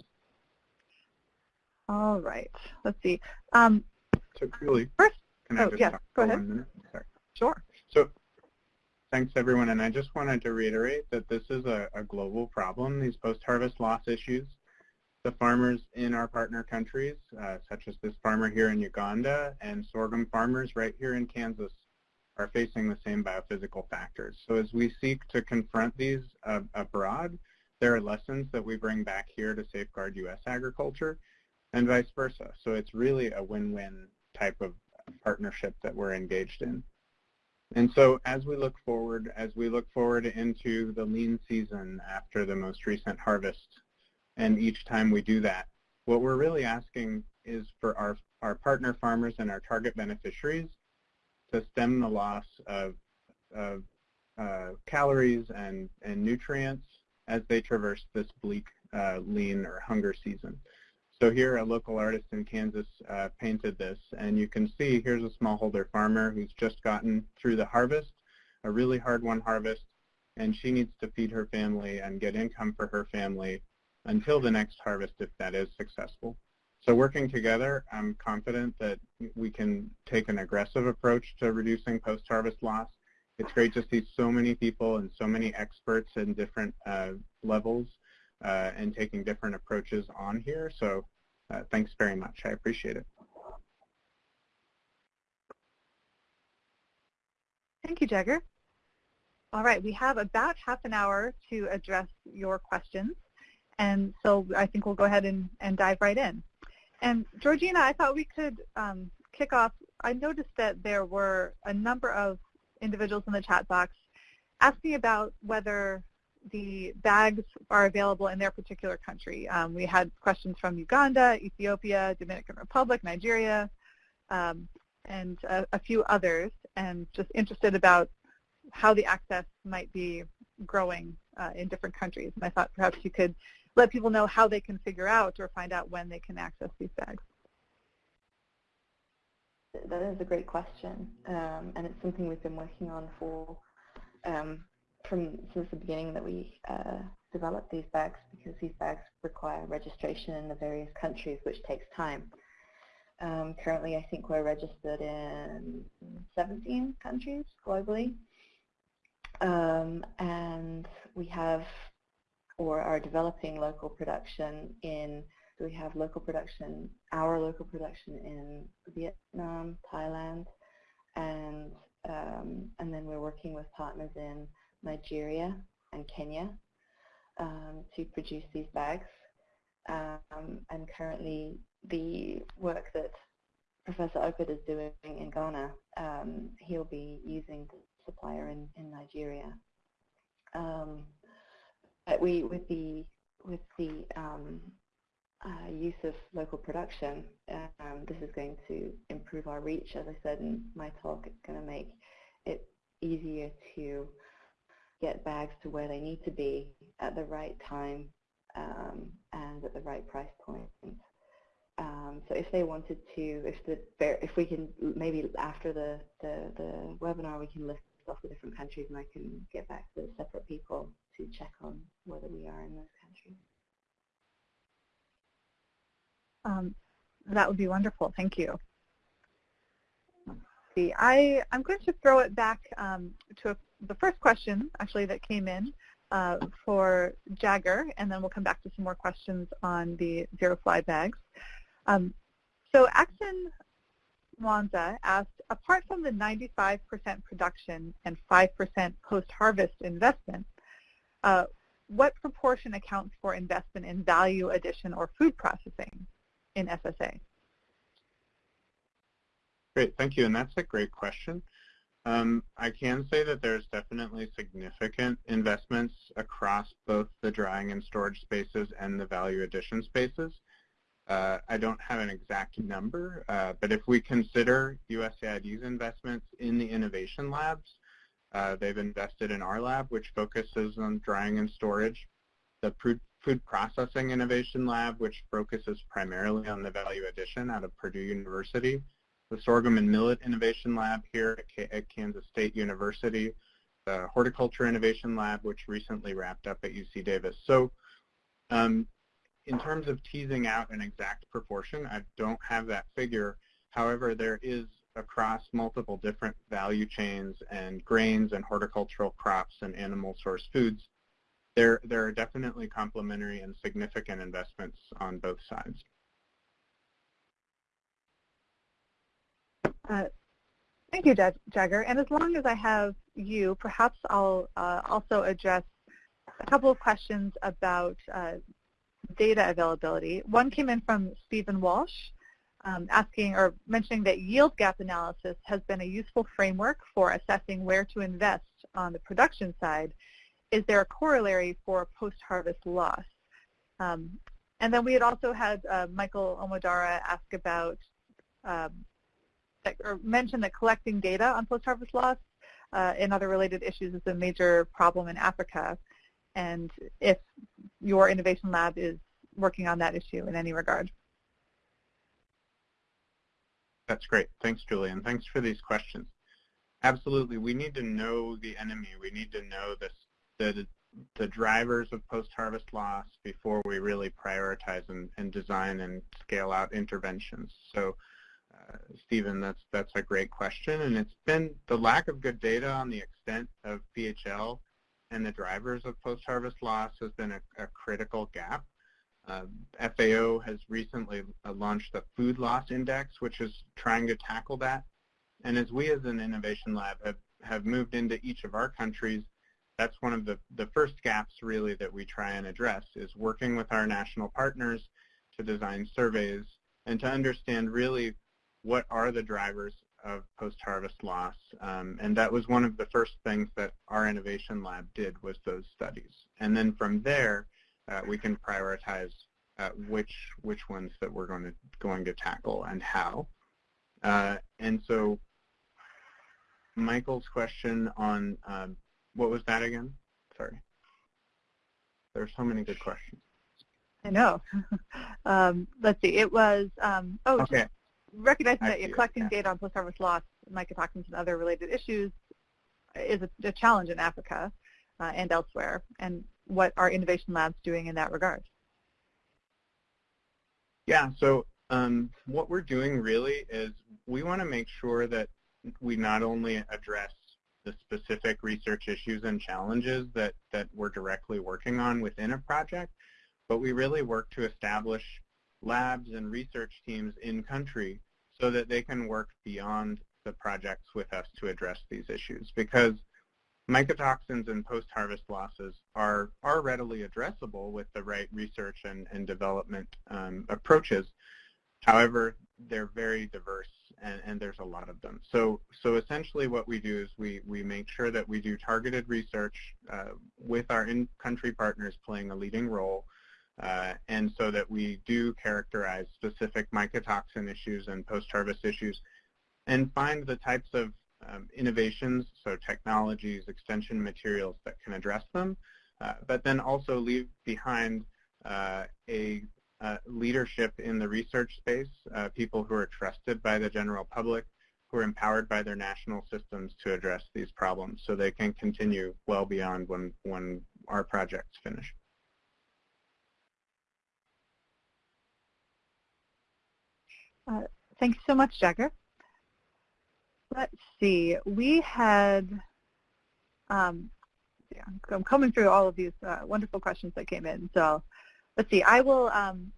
S2: All right, let's see. Um,
S4: so Julie,
S2: first,
S4: can I
S2: oh,
S4: just
S2: yes, go ahead.
S4: one minute? Sorry.
S2: Sure.
S4: So thanks everyone, and I just wanted to reiterate that this is a, a global problem, these post-harvest loss issues. The farmers in our partner countries, uh, such as this farmer here in Uganda and sorghum farmers right here in Kansas, are facing the same biophysical factors. So as we seek to confront these uh, abroad, there are lessons that we bring back here to safeguard U.S. agriculture and vice versa. So it's really a win-win type of partnership that we're engaged in. And so as we look forward, as we look forward into the lean season after the most recent harvest, and each time we do that, what we're really asking is for our, our partner farmers and our target beneficiaries to stem the loss of, of uh, calories and, and nutrients as they traverse this bleak uh, lean or hunger season. So here a local artist in Kansas uh, painted this and you can see here's a smallholder farmer who's just gotten through the harvest, a really hard one harvest, and she needs to feed her family and get income for her family until the next harvest if that is successful. So working together, I'm confident that we can take an aggressive approach to reducing post-harvest loss. It's great to see so many people and so many experts in different uh, levels and taking different approaches on here. So uh, thanks very much. I appreciate it.
S2: Thank you, Jagger. All right, we have about half an hour to address your questions. And so I think we'll go ahead and, and dive right in. And Georgina, I thought we could um, kick off. I noticed that there were a number of individuals in the chat box asking about whether the bags are available in their particular country. Um, we had questions from Uganda, Ethiopia, Dominican Republic, Nigeria, um, and a, a, few others, and just interested about how the access might be growing uh, in different countries. And I thought perhaps you could let people know how they can figure out or find out when they can access these bags?
S6: That is a great question, um, and it's something we've been working on for um, from since the beginning that we uh, developed these bags because these bags require registration in the various countries, which takes time. Um, currently, I think we're registered in 17 countries globally, um, and we have or are developing local production in so we have local production, our local production in Vietnam, Thailand, and um, and then we're working with partners in Nigeria and Kenya um, to produce these bags. Um, and currently the work that Professor Opit is doing in Ghana, um, he'll be using the supplier in, in Nigeria. Um, we, with the, with the um, uh, use of local production, um, this is going to improve our reach. As I said in my talk, it's going to make it easier to get bags to where they need to be at the right time um, and at the right price point. Um, so if they wanted to, if the if we can maybe after the, the, the webinar we can list off the different countries and I can get back to the separate people to check on whether we are in those countries.
S2: Um, that would be wonderful. Thank you. See, I, I'm going to throw it back um, to a, the first question, actually, that came in uh, for Jagger, and then we'll come back to some more questions on the zero fly bags. Um, so Axon Mwanza asked, apart from the 95% production and 5% post-harvest investment, uh, what proportion accounts for investment in value addition or food processing? in SSA?
S4: Great, thank you. And that's a great question. Um, I can say that there's definitely significant investments across both the drying and storage spaces and the value addition spaces. Uh, I don't have an exact number, uh, but if we consider USAID's investments in the innovation labs, uh, they've invested in our lab, which focuses on drying and storage. The Food Processing Innovation Lab, which focuses primarily on the value addition out of Purdue University, the Sorghum and Millet Innovation Lab here at, at Kansas State University, the Horticulture Innovation Lab, which recently wrapped up at UC Davis. So um, in terms of teasing out an exact proportion, I don't have that figure. However, there is across multiple different value chains and grains and horticultural crops and animal source foods, there, there are definitely complementary and significant investments on both sides.
S2: Uh, thank you, Jagger. And as long as I have you, perhaps I'll uh, also address a couple of questions about uh, data availability. One came in from Stephen Walsh, um, asking or mentioning that yield gap analysis has been a useful framework for assessing where to invest on the production side is there a corollary for post-harvest loss? Um, and then we had also had uh, Michael Omodara ask about, um, or mention that collecting data on post-harvest loss uh, and other related issues is a major problem in Africa. And if your innovation lab is working on that issue in any regard.
S4: That's great. Thanks, Julie, and thanks for these questions. Absolutely. We need to know the enemy. We need to know this the, the drivers of post-harvest loss before we really prioritize and, and, design and scale out interventions. So Stephen, that's, that's a great question. And it's been the lack of good data on the extent of PHL and the drivers of post-harvest loss has been a, a critical gap. Uh, FAO has recently uh, launched the Food Loss Index, which is trying to tackle that. And as we as an innovation lab have, have moved into each of our countries, that's one of the, the first gaps really that we try and address is working with our national partners to design surveys and to understand really what are the drivers of post-harvest loss. Um, and that was one of the first things that our innovation lab did was those studies. And then from there, uh, we can prioritize uh, which which ones that we're going to going to tackle and how. Uh, and so Michael's question on um, what was that again? Sorry. There are so many good questions.
S2: I know. um, let's see. It was, um, oh,
S4: Okay.
S2: Recognizing
S4: I
S2: that you're collecting data on post-harvest loss, mycotoxins, and other related issues is a, a challenge in Africa uh, and elsewhere, and what are innovation labs doing in that regard?
S4: Yeah, so um, what we're doing really is we want to make sure that we not only address the specific research issues and challenges that, that we're directly working on within a project, but we really work to establish labs and research teams in country so that they can work beyond the projects with us to address these issues. Because mycotoxins and post-harvest losses are, are readily addressable with the right research and, and development um, approaches. However, they're very diverse and, and, there's a lot of them. So, so essentially what we do is we, we make sure that we do targeted research uh, with our in-country partners playing a leading role uh, and so that we do characterize specific mycotoxin issues and post-harvest issues and find the types of um, innovations, so technologies, extension materials that can address them, uh, but then also leave behind uh, a uh, leadership in the research space, uh, people who are trusted by the general public, who are empowered by their national systems to address these problems so they can continue well beyond when, when our projects finish.
S2: Uh, thanks so much, Jagger. Let's see. We had, um, yeah, I'm coming through all of these uh, wonderful questions that came in. So let's see. I will um,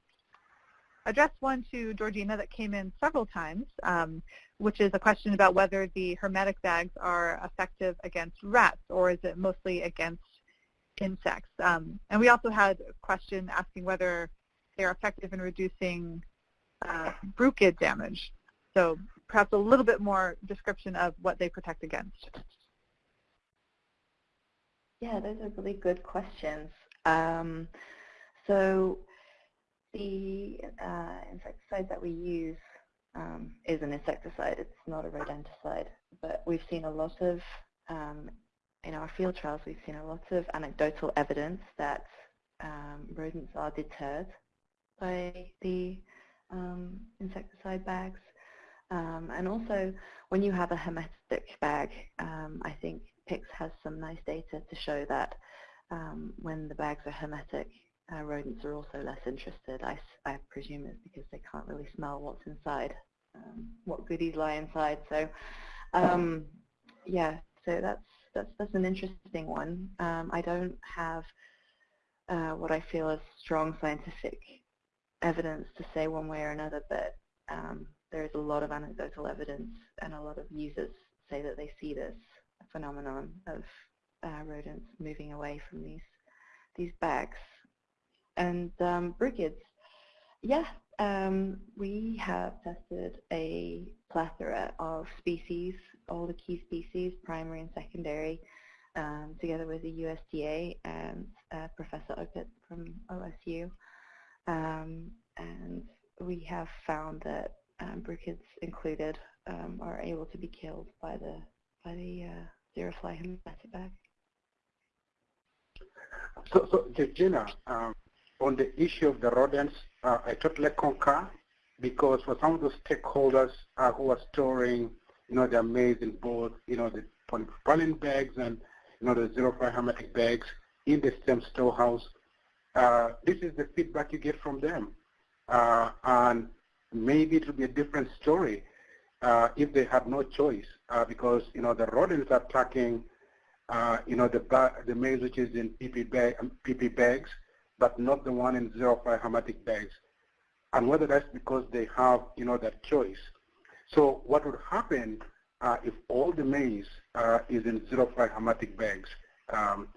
S2: address one to Georgina that came in several times, um, which is a question about whether the hermetic bags are effective against rats or is it mostly against insects. Um, and we also had a question asking whether they're effective in reducing uh, damage. So perhaps a little bit more description of what they protect against.
S6: Yeah, those are really good questions. Um, so the uh, insecticide that we use um, is an insecticide. It's not a rodenticide. But we've seen a lot of, um, in our field trials, we've seen a lot of anecdotal evidence that um, rodents are deterred by the um, insecticide bags. Um, and also, when you have a hermetic bag, um, I think PICS has some nice data to show that um, when the bags are hermetic, uh, rodents are also less interested. I, I, presume it's because they can't really smell what's inside, um, what goodies lie inside. So, um, yeah, so that's that's that's an interesting one. I don't have uh, what I feel is strong scientific evidence to say one way or another, but um, there is a lot of anecdotal evidence and a lot of users say that they see this phenomenon of uh, rodents moving away from these these bags. And um, bruchids, yeah, um, we have tested a plethora of species, all the key species, primary and secondary, um, together with the USDA and uh, Professor Opit from OSU. Um, and we have found that um, bruchids included um, are able to be killed by the by the uh, ZeroFly hermetic bag.
S5: So, so Georgina, um, on the issue of the rodents, uh, I totally concur because for some of the stakeholders uh, who are storing, you know, their maize in both, you know, the polypropylene bags and, you know, the ZeroFly hermetic bags in the same storehouse, this is the feedback you get from them. Uh, and maybe it will be a different story uh, if they had no choice uh, because, you know, the rodents are attacking, uh, you know, the, the maize which is in PP, bag, PP um, bags, but not the one in ZeroFly hermetic bags. And whether that's because they have, you know, that choice. So what would happen uh, if all the maize uh, is in ZeroFly hermetic bags? Um,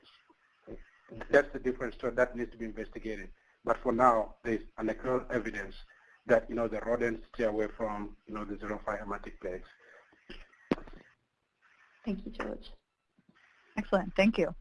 S5: that's the different story that needs to be investigated. But for now, there's anecdotal evidence that, you know, the rodents stay away from, you know, the ZeroFly hermetic bags.
S6: Thank you, George.
S2: Excellent. Thank you.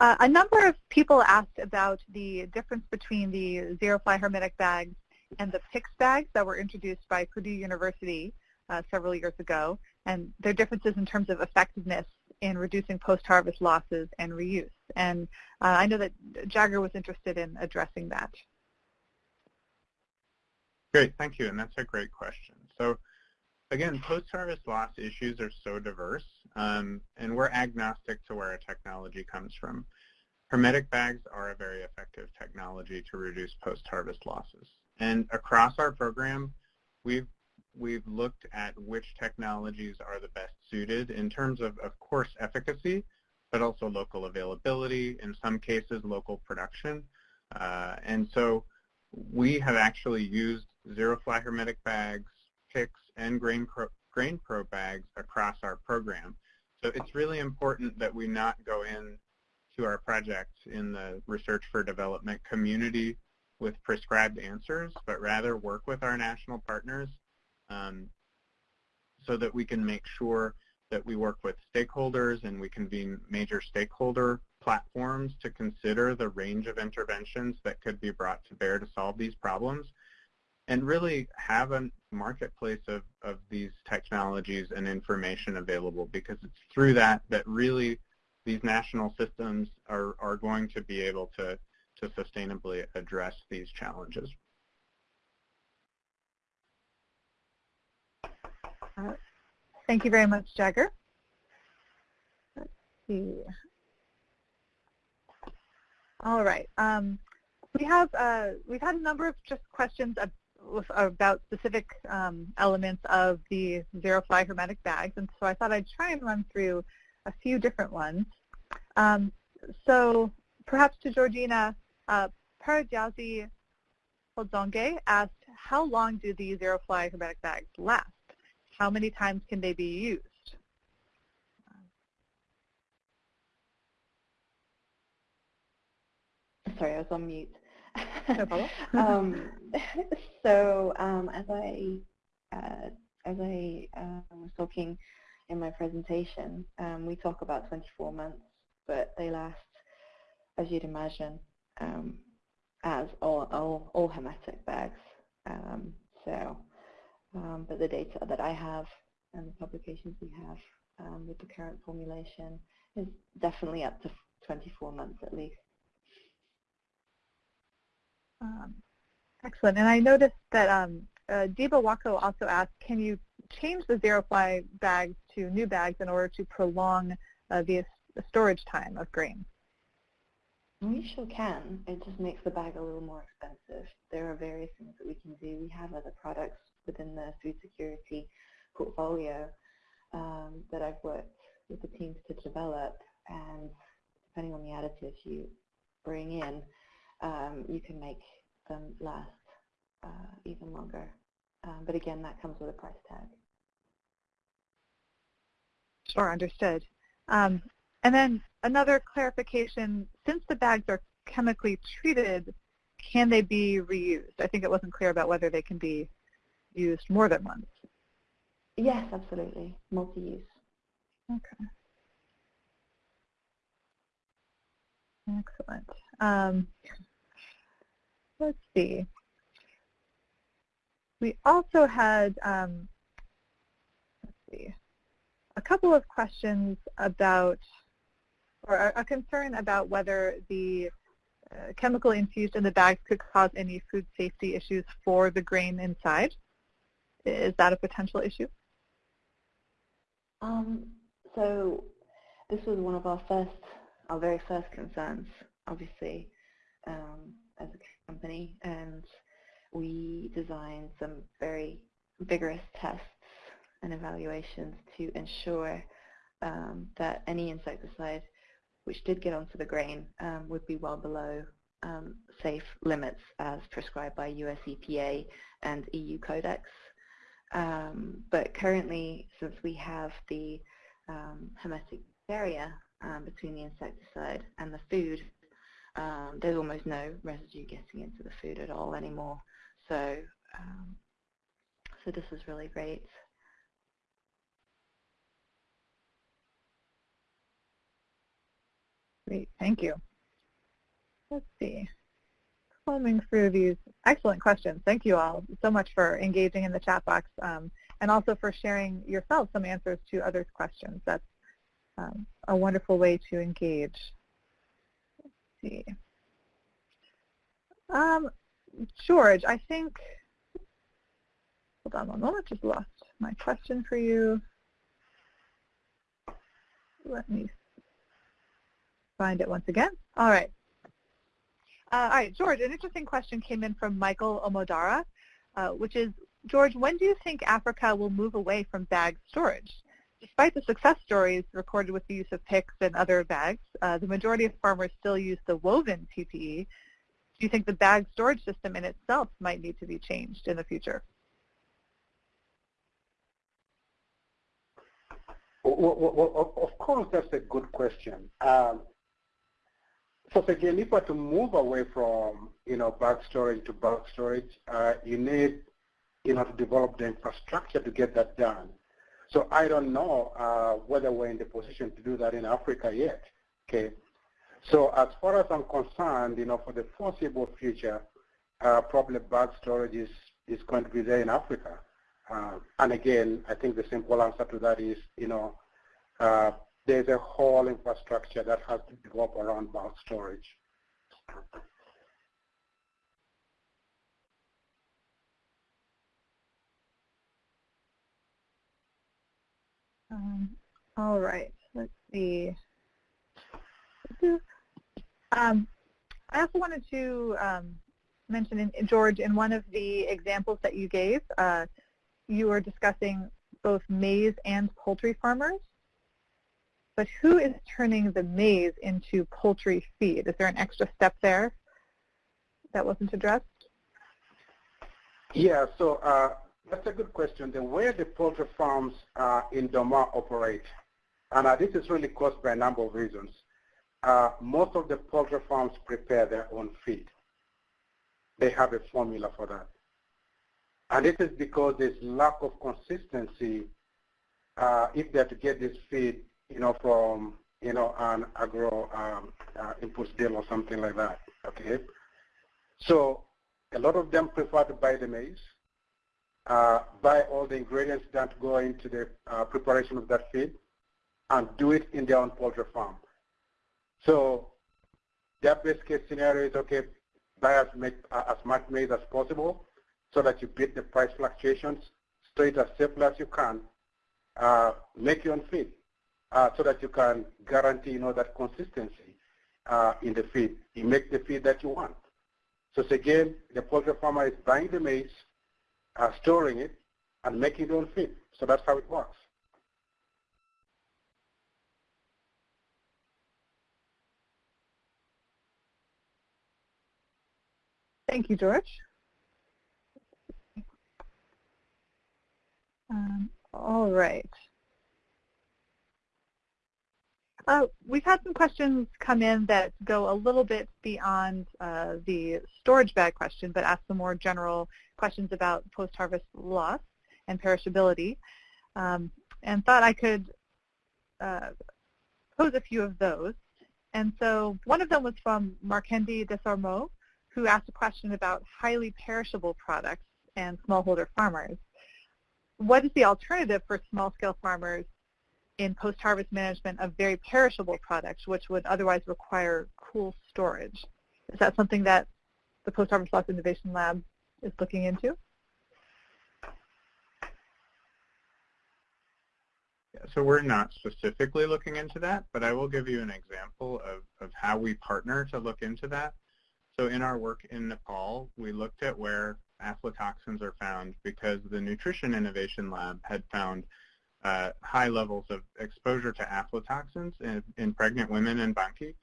S2: Uh, a number of people asked about the difference between the ZeroFly hermetic bags and the PICS bags that were introduced by Purdue University uh, several years ago, and their differences in terms of effectiveness in reducing post-harvest losses and reuse. And uh, I know that Jagger was interested in addressing that.
S4: Great, thank you, and that's a great question. So again, post-harvest loss issues are so diverse, um, and we're agnostic to where a technology comes from. Hermetic bags are a very effective technology to reduce post-harvest losses. And across our program, we've we've looked at which technologies are the best suited in terms of, of course, efficacy, but also local availability, in some cases, local production. Uh, and so we have actually used ZeroFly hermetic bags, PICS, and GrainPro, Grain Pro bags across our program. So it's really important that we not go in to our projects in the research for development community with prescribed answers, but rather work with our national partners um, so that we can make sure that we work with stakeholders and we convene major stakeholder platforms to consider the range of interventions that could be brought to bear to solve these problems and really have a marketplace of, of these technologies and information available because it's through that that really these national systems are, are going to be able to, to sustainably address these challenges.
S2: Thank you very much, Jagger. Let's see. All right. Um, we have uh, we've had a number of just questions about specific um, elements of the ZeroFly hermetic bags, and so I thought I'd try and run through a few different ones. Um, so perhaps to Georgina, uh, Parajazi Hodzonge asked, how long do the ZeroFly hermetic bags last? How many times can they be used?
S6: Sorry, I was on mute.
S2: No problem.
S6: um, so um, as I uh, as I uh, was talking in my presentation, um, we talk about 24 months, but they last, as you'd imagine, um, as all, all, all hermetic bags. Um, so, um, but the data that I have and the publications we have um, with the current formulation is definitely up to 24 months at least.
S2: Um, excellent. And I noticed that um, uh, Deba Wako also asked, can you change the ZeroFly bags to new bags in order to prolong uh, the, the storage time of grain?
S6: We sure can. It just makes the bag a little more expensive. There are various things that we can do. We have other products within the food security portfolio um, that I've worked with the teams to develop and depending on the additives you bring in, um, you can make them last uh, even longer. Um, but again, that comes with a price tag.
S2: Sure, understood. Um, and then another clarification, since the bags are chemically treated, can they be reused? I think it wasn't clear about whether they can be used more than once.
S6: Yes, absolutely. Multi-use.
S2: Okay. Excellent. Um, let's see. We also had, um, let's see, a couple of questions about, or a, concern about whether the uh, chemical infused in the bags could cause any food safety issues for the grain inside. Is that a potential issue?
S6: Um, so this was one of our first, our very first concerns, obviously, um, as a company, and we designed some very vigorous tests and evaluations to ensure um, that any insecticide which did get onto the grain um, would be well below um, safe limits as prescribed by US EPA and EU Codex. Um, but currently, since we have the um, hermetic barrier um, between the insecticide and the food, there's almost no residue getting into the food at all anymore. So, so this is really great.
S2: Great, thank you. Let's see. Combing through these excellent questions. Thank you all so much for engaging in the chat box um, and also for sharing yourself some answers to others' questions. That's um, a wonderful way to engage. Let's see. Um, George, I think hold on one moment, just lost my question for you. Let me find it once again. All right. Uh, all right, George, an interesting question came in from Michael Omodara, uh, which is, George, when do you think Africa will move away from bag storage? Despite the success stories recorded with the use of PICS and other bags, uh, the majority of farmers still use the woven PPE. Do you think the bag storage system in itself might need to be changed in the future?
S5: Well, well, of course, that's a good question. Um, so again, if we're to move away from, you know, bag storage to bulk storage, uh, you need, you know, to develop the infrastructure to get that done. So I don't know uh, whether we're in the position to do that in Africa yet. Okay. So as far as I'm concerned, you know, for the foreseeable future, uh, probably bulk storage is, is going to be there in Africa. Uh, and again, I think the simple answer to that is, you know, uh, there's a whole infrastructure that has to develop around bulk storage.
S2: Um, all right, let's see. Um, I also wanted to um, mention, in, George, in one of the examples that you gave, uh, you were discussing both maize and poultry farmers. But who is turning the maize into poultry feed? Is there an extra step there that wasn't addressed?
S5: Yeah, so uh, that's a good question. The way the poultry farms uh, in Dormaa operate, and uh, this is really caused by a number of reasons. Uh, most of the poultry farms prepare their own feed. They have a formula for that. And this is because there's lack of consistency uh, if they're to get this feed, you know, from, you know, an agro um, uh, inputs deal or something like that, okay? So a lot of them prefer to buy the maize uh, buy all the ingredients that go into the uh, preparation of that feed, and do it in their own poultry farm. So their best case scenario is, okay, buy as, make, uh, as much maize as possible so that you beat the price fluctuations, stay as safely as you can, uh, make your own feed so that you can guarantee, you know, that consistency uh, in the feed. You make the feed that you want. So again, the poultry farmer is buying the maize, uh, storing it, and making it own feed. So that's how it works.
S2: Thank you, George. Um, all right. Uh, we've had some questions come in that go a little bit beyond uh, the storage bag question, but ask some more general questions about post-harvest loss and perishability, um, and thought I could uh, pose a few of those. And so one of them was from Markendi Desormeaux, who asked a question about highly perishable products and smallholder farmers. What is the alternative for small-scale farmers in post-harvest management of very perishable products, which would otherwise require cool storage. Is that something that the Post-Harvest Loss Innovation Lab is looking into?
S4: So we're not specifically looking into that, but I will give you an example of, of how we partner to look into that. So in our work in Nepal, we looked at where aflatoxins are found because the Nutrition Innovation Lab had found uh, high levels of exposure to aflatoxins in, in pregnant women and Banke.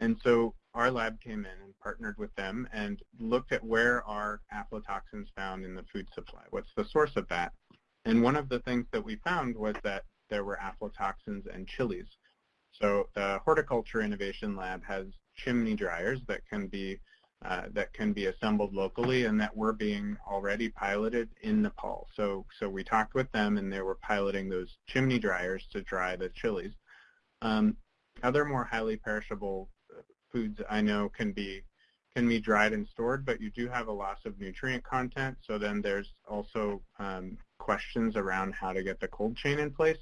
S4: And so our lab came in and partnered with them and looked at where are aflatoxins found in the food supply. What's the source of that? And one of the things that we found was that there were aflatoxins and chilies. So the Horticulture Innovation Lab has chimney dryers that can be uh, that can be assembled locally and that were being already piloted in Nepal. So, so we talked with them and they were piloting those chimney dryers to dry the chilies. Um, other more highly perishable uh, foods I know can be can be dried and stored, but you do have a loss of nutrient content. So then there's also um, questions around how to get the cold chain in place.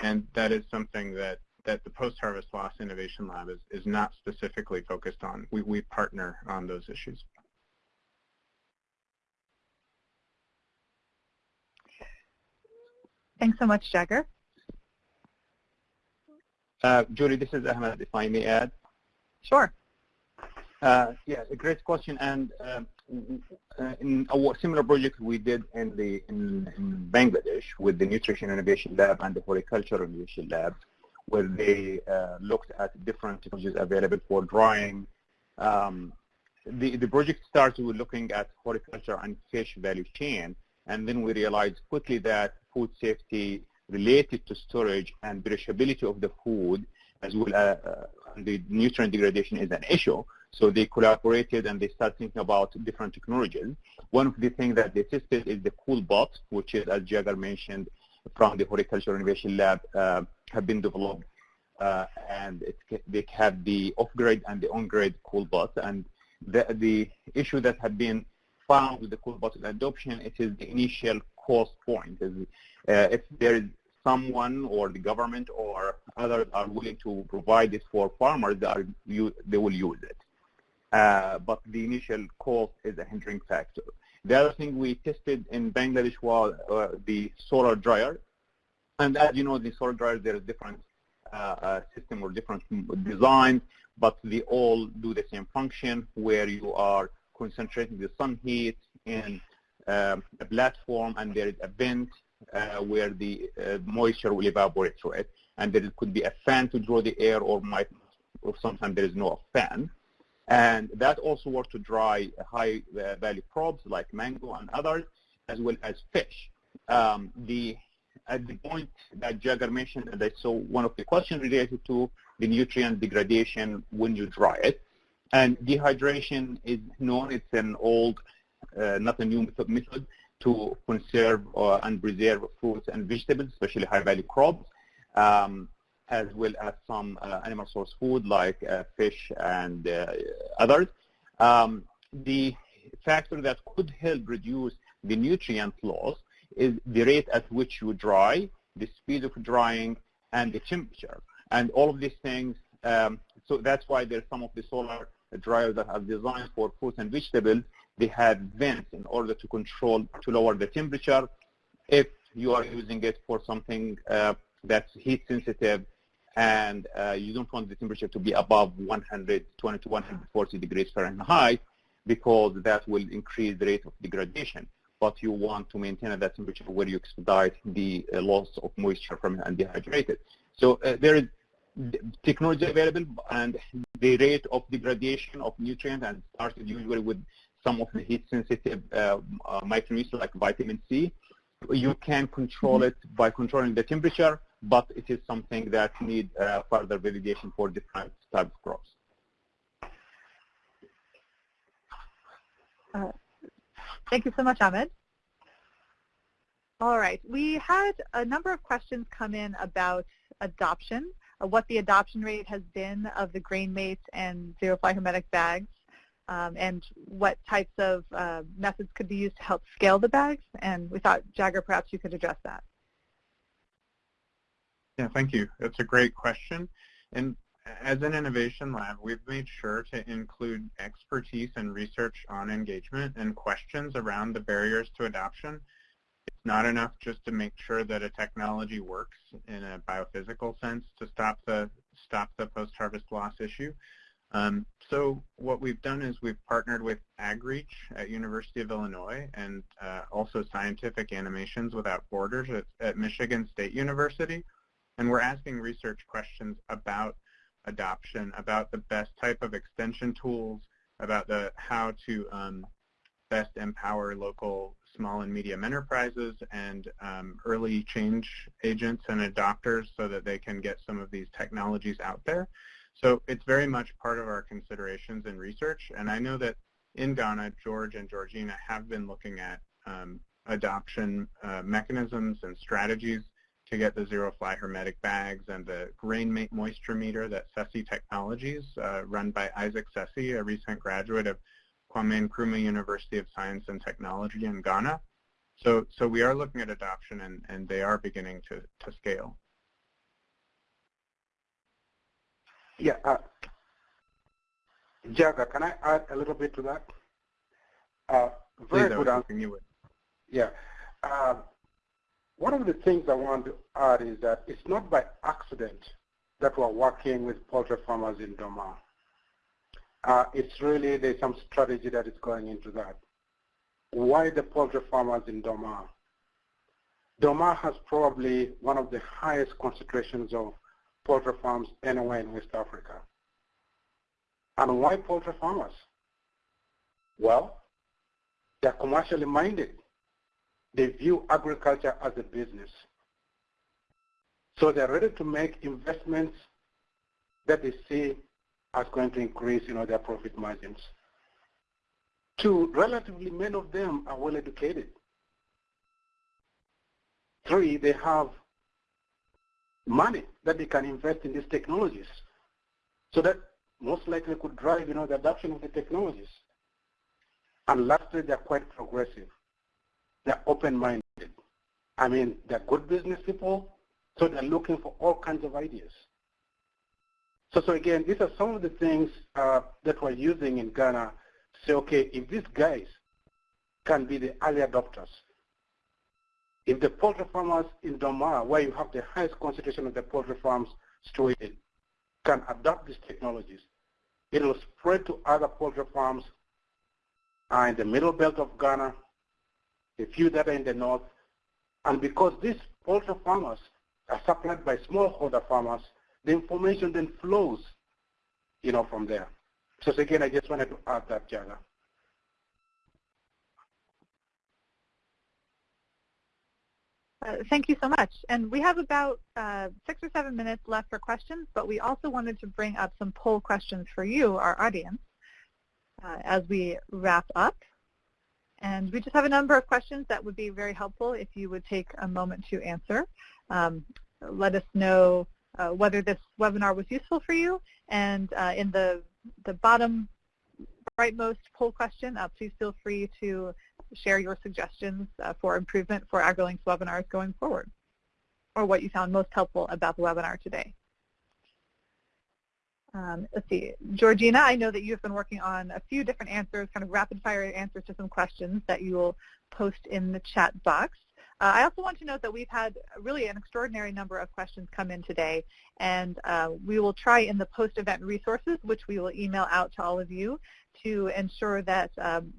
S4: And that is something that that the Post-Harvest Loss Innovation Lab is, is not specifically focused on. We, we partner on those issues.
S2: Thanks so much, Jagger.
S3: Uh, Julie, this is Ahmed, if I may add.
S2: Sure.
S3: Uh, yeah, a great question. And um, uh, in a similar project we did in the in, in, Bangladesh with the Nutrition Innovation Lab and the Horticulture Innovation Lab, where they uh, looked at different technologies available for drying. Um, the, the project started with looking at horticulture and fish value chain, and then we realized quickly that food safety related to storage and perishability of the food as well as uh, the nutrient degradation is an issue. So they collaborated and they started thinking about different technologies. One of the things that they tested is the CoolBot, which is, as Jagger mentioned, from the Horticulture Innovation Lab, uh, have been developed. Uh, and it, they have the off-grid and the on-grid CoolBot. And the, the issue that had been found with the cool CoolBot adoption, it is the initial cost point. Is, uh, if there is someone or the government or others are willing to provide this for farmers, they, are, they will use it. Uh, but the initial cost is a hindering factor. The other thing we tested in Bangladesh was uh, the solar dryer. And as you know, the solar dryer, there is different uh, uh, system or different designs, but they all do the same function where you are concentrating the sun heat in um, a platform and there is a vent uh, where the uh, moisture will evaporate through it. And there could be a fan to draw the air or might, or sometimes there is no fan. And that also works to dry high uh, value crops like mango and others, as well as fish. Um, the at the point that Jagger mentioned, and I saw one of the questions related to the nutrient degradation when you dry it. And dehydration is known, it's an old, uh, not a new method, method to conserve uh, and preserve fruits and vegetables, especially high-value crops. Um, as well as some uh, animal source food like uh, fish and uh, others. Um, the factor that could help reduce the nutrient loss is the rate at which you dry, the speed of drying, and the temperature. And all of these things, um, so that's why there's some of the solar dryers that are designed for fruits and vegetables. They have vents in order to control, to lower the temperature. If you are using it for something uh, that's heat sensitive, and uh, you don't want the temperature to be above 120 to 140 degrees Fahrenheit because that will increase the rate of degradation. But you want to maintain at that temperature where you expedite the uh, loss of moisture from and dehydrated. So uh, there is technology available and the rate of degradation of nutrients and started usually with some of the heat sensitive uh, uh, micronutrients like vitamin C. You can control it by controlling the temperature but it is something that needs uh, further validation for different types of crops.
S2: Thank you so much, Ahmed. All right, we had a number of questions come in about adoption, uh, what the adoption rate has been of the GrainMate and ZeroFly Hermetic bags, um, and what types of uh, methods could be used to help scale the bags. And we thought, Jagger, perhaps you could address that.
S4: Yeah, thank you. That's a great question. And as an innovation lab, we've made sure to include expertise and research on engagement and questions around the barriers to adoption. It's not enough just to make sure that a technology works in a biophysical sense to stop the stop the post-harvest loss issue. Um, so what we've done is we've partnered with AgReach at University of Illinois and uh, also Scientific Animations Without Borders at, at Michigan State University and we're asking research questions about adoption, about the best type of extension tools, about the how to um, best empower local small and medium enterprises and um, early change agents and adopters so that they can get some of these technologies out there. So it's very much part of our considerations and research. And I know that in Ghana, George and Georgina have been looking at um, adoption uh, mechanisms and strategies to get the ZeroFly hermetic bags and the grain moisture meter that Sesi Technologies, uh, run by Isaac Sesi, a recent graduate of Kwame Nkrumah University of Science and Technology in Ghana. So, so we are looking at adoption and, and they are beginning to, to scale.
S5: Yeah. Uh, Jagger, can I add a little bit to that? Uh, very
S4: Please,
S5: good answer. Yeah. Uh, one of the things I want to add is that it's not by accident that we're working with poultry farmers in Dormaa. Uh, it's really, there's some strategy that is going into that. Why the poultry farmers in Dormaa? Dormaa has probably one of the highest concentrations of poultry farms anywhere in West Africa. And why poultry farmers? Well, they're commercially minded. They view agriculture as a business. So they're ready to make investments that they see as going to increase you know, their profit margins. Two, relatively many of them are well educated. Three, they have money that they can invest in these technologies. So that most likely could drive you know, the adoption of the technologies. And lastly, they're quite progressive. They're open-minded. I mean, they're good business people, so they're looking for all kinds of ideas. So, so again, these are some of the things uh, that we're using in Ghana say, okay, if these guys can be the early adopters, if the poultry farmers in Dormaa, where you have the highest concentration of the poultry farms situated, can adopt these technologies, it will spread to other poultry farms uh, in the middle belt of Ghana, a few that are in the north, and because these poultry farmers are supplied by smallholder farmers, the information then flows, you know, from there. So again, I just wanted to add that, Jagger.
S2: Uh, thank you so much. And we have about uh, six or seven minutes left for questions, but we also wanted to bring up some poll questions for you, our audience, uh, as we wrap up. And we just have a number of questions that would be very helpful if you would take a moment to answer. Um, let us know uh, whether this webinar was useful for you. And uh, in the, the bottom rightmost poll question, uh, please feel free to share your suggestions uh, for improvement for AgriLinks webinars going forward, or what you found most helpful about the webinar today. Um, let's see, Georgina, I know that you've been working on a few different answers, kind of rapid fire answers to some questions that you will post in the chat box. Uh, I also want to note that we've had really an extraordinary number of questions come in today, and uh, we will try in the post-event resources, which we will email out to all of you, to ensure that um,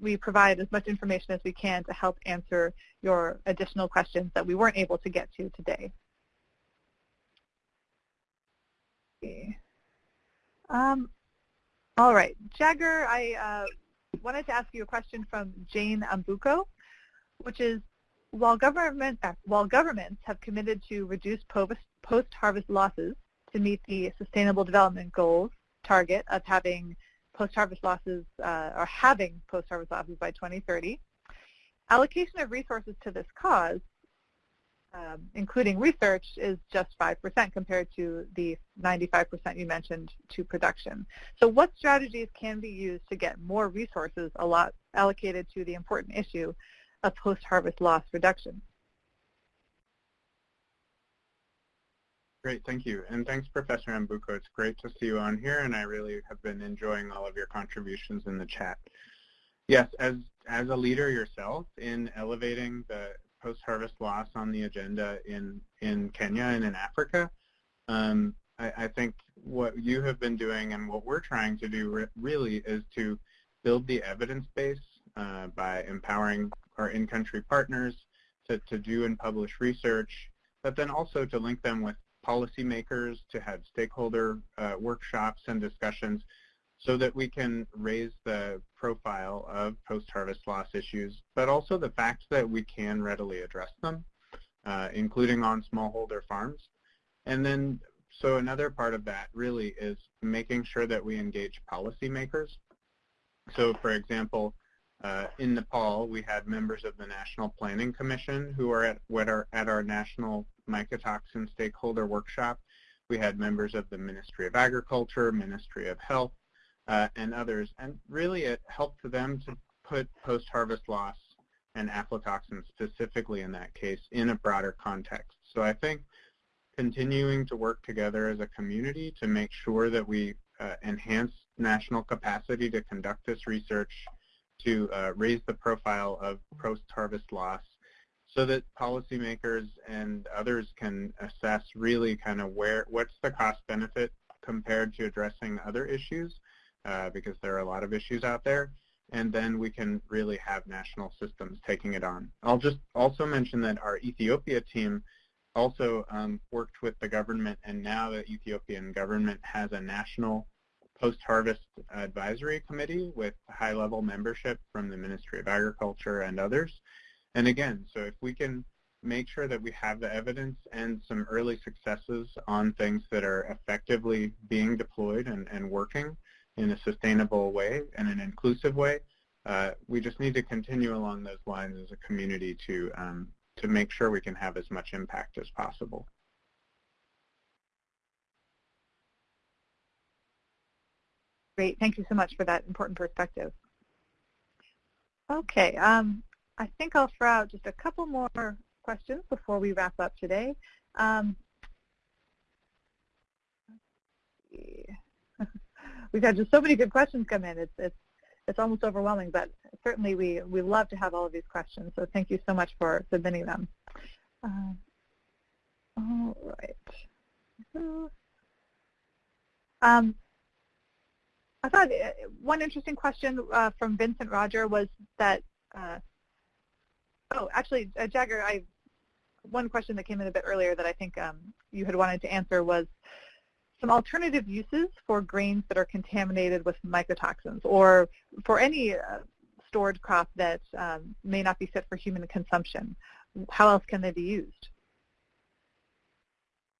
S2: we provide as much information as we can to help answer your additional questions that we weren't able to get to today. Um, all right, Jagger, I uh, wanted to ask you a question from Jane Ambuko, which is, while, government, uh, while governments have committed to reduce post-harvest losses to meet the Sustainable Development Goals target of having post-harvest losses uh, or having post-harvest losses by 2030. Allocation of resources to this cause, um, including research, is just 5% compared to the 95% you mentioned to production. So what strategies can be used to get more resources a lot allocated to the important issue of post-harvest loss reduction?
S4: Great, thank you. And thanks, Professor Ambuko. It's great to see you on here, and I really have been enjoying all of your contributions in the chat. Yes, as, as a leader yourself in elevating the post-harvest loss on the agenda in, in Kenya and in Africa, um, I, I, think what you have been doing and what we're trying to do re really is to build the evidence base uh, by empowering our in-country partners to, to do and publish research, but then also to link them with policymakers, to have stakeholder uh, workshops and discussions so that we can raise the profile of post-harvest loss issues, but also the fact that we can readily address them, uh, including on smallholder farms. And then, so another part of that really is making sure that we engage policymakers. So for example, uh, in Nepal, we had members of the National Planning Commission who are at, what are at our National Mycotoxin Stakeholder Workshop. We had members of the Ministry of Agriculture, Ministry of Health, and others. And really it helped them to put post-harvest loss and aflatoxin specifically in that case in a broader context. So I think continuing to work together as a community to make sure that we uh, enhance national capacity to conduct this research, to uh, raise the profile of post-harvest loss, so that policymakers and others can assess really kind of where, what's the cost benefit compared to addressing other issues, uh, because there are a lot of issues out there, and then we can really have national systems taking it on. I'll just also mention that our Ethiopia team also um, worked with the government, and now the Ethiopian government has a national post-harvest advisory committee with high-level membership from the Ministry of Agriculture and others. And again, so if we can make sure that we have the evidence and some early successes on things that are effectively being deployed and, and working in a sustainable way and an inclusive way, uh, we just need to continue along those lines as a community to, um, to make sure we can have as much impact as possible.
S2: Great. Thank you so much for that important perspective. Okay. Um, I think I'll throw out just a couple more questions before we wrap up today. Um, we've had just so many good questions come in. It's, it's, it's almost overwhelming, but certainly we, we love to have all of these questions. So thank you so much for submitting them. Uh, all right. Um, I thought uh, one interesting question uh, from Vincent Roger was that, uh, oh, actually, uh, Jagger, I, one question that came in a bit earlier that I think um, you had wanted to answer was some alternative uses for grains that are contaminated with mycotoxins or for any uh, stored crop that um, may not be fit for human consumption. How else can they be used?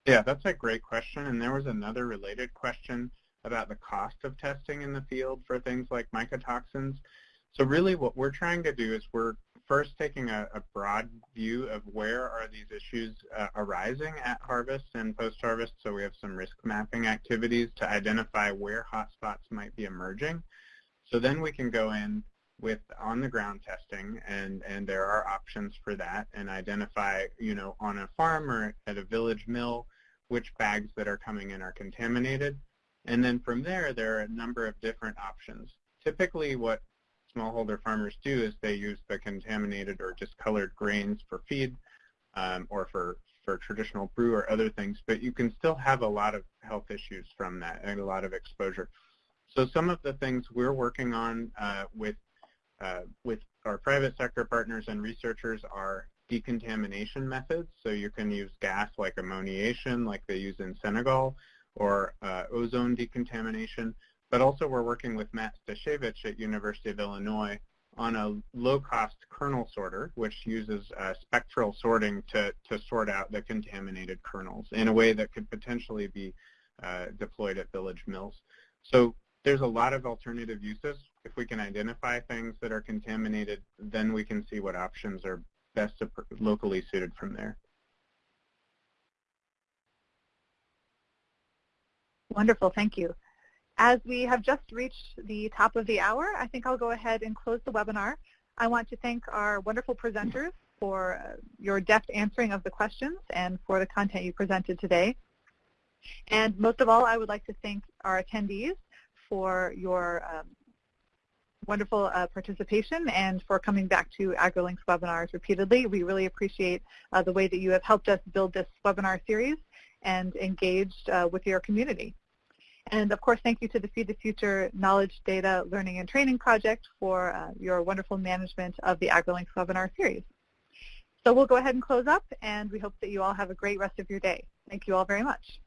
S4: Yeah, that's a great question. And there was another related question about the cost of testing in the field for things like mycotoxins. So really what we're trying to do is we're first taking a, a broad view of where are these issues uh, arising at harvest and post-harvest. So we have some risk mapping activities to identify where hotspots might be emerging. So then we can go in with on-the-ground testing, and, and there are options for that, and identify, you know, on a farm or at a village mill, which bags that are coming in are contaminated. And then from there, there are a number of different options. Typically what smallholder farmers do is they use the contaminated or discolored grains for feed um, or for, for traditional brew or other things, but you can still have a lot of health issues from that and a lot of exposure. So some of the things we're working on uh, with, uh, with our private sector partners and researchers are decontamination methods. So you can use gas like ammoniation like they use in Senegal or uh, ozone decontamination, but also we're working with Matt Stasiewicz at University of Illinois on a low-cost kernel sorter, which uses uh, spectral sorting to, to sort out the contaminated kernels in a way that could potentially be uh, deployed at village mills. So there's a lot of alternative uses. If we can identify things that are contaminated, then we can see what options are best locally suited from there.
S2: Wonderful, thank you. As we have just reached the top of the hour, I think I'll go ahead and close the webinar. I want to thank our wonderful presenters for uh, your deft answering of the questions and for the content you presented today. And most of all, I would like to thank our attendees for your um, wonderful uh, participation and for coming back to AgriLinks webinars repeatedly. We really appreciate uh, the way that you have helped us build this webinar series and engaged uh, with your community. And of course, thank you to the Feed the Future Knowledge, Data, Learning, and Training Project for uh, your wonderful management of the AgriLinks webinar series. So we'll go ahead and close up, and we hope that you all have a great rest of your day. Thank you all very much.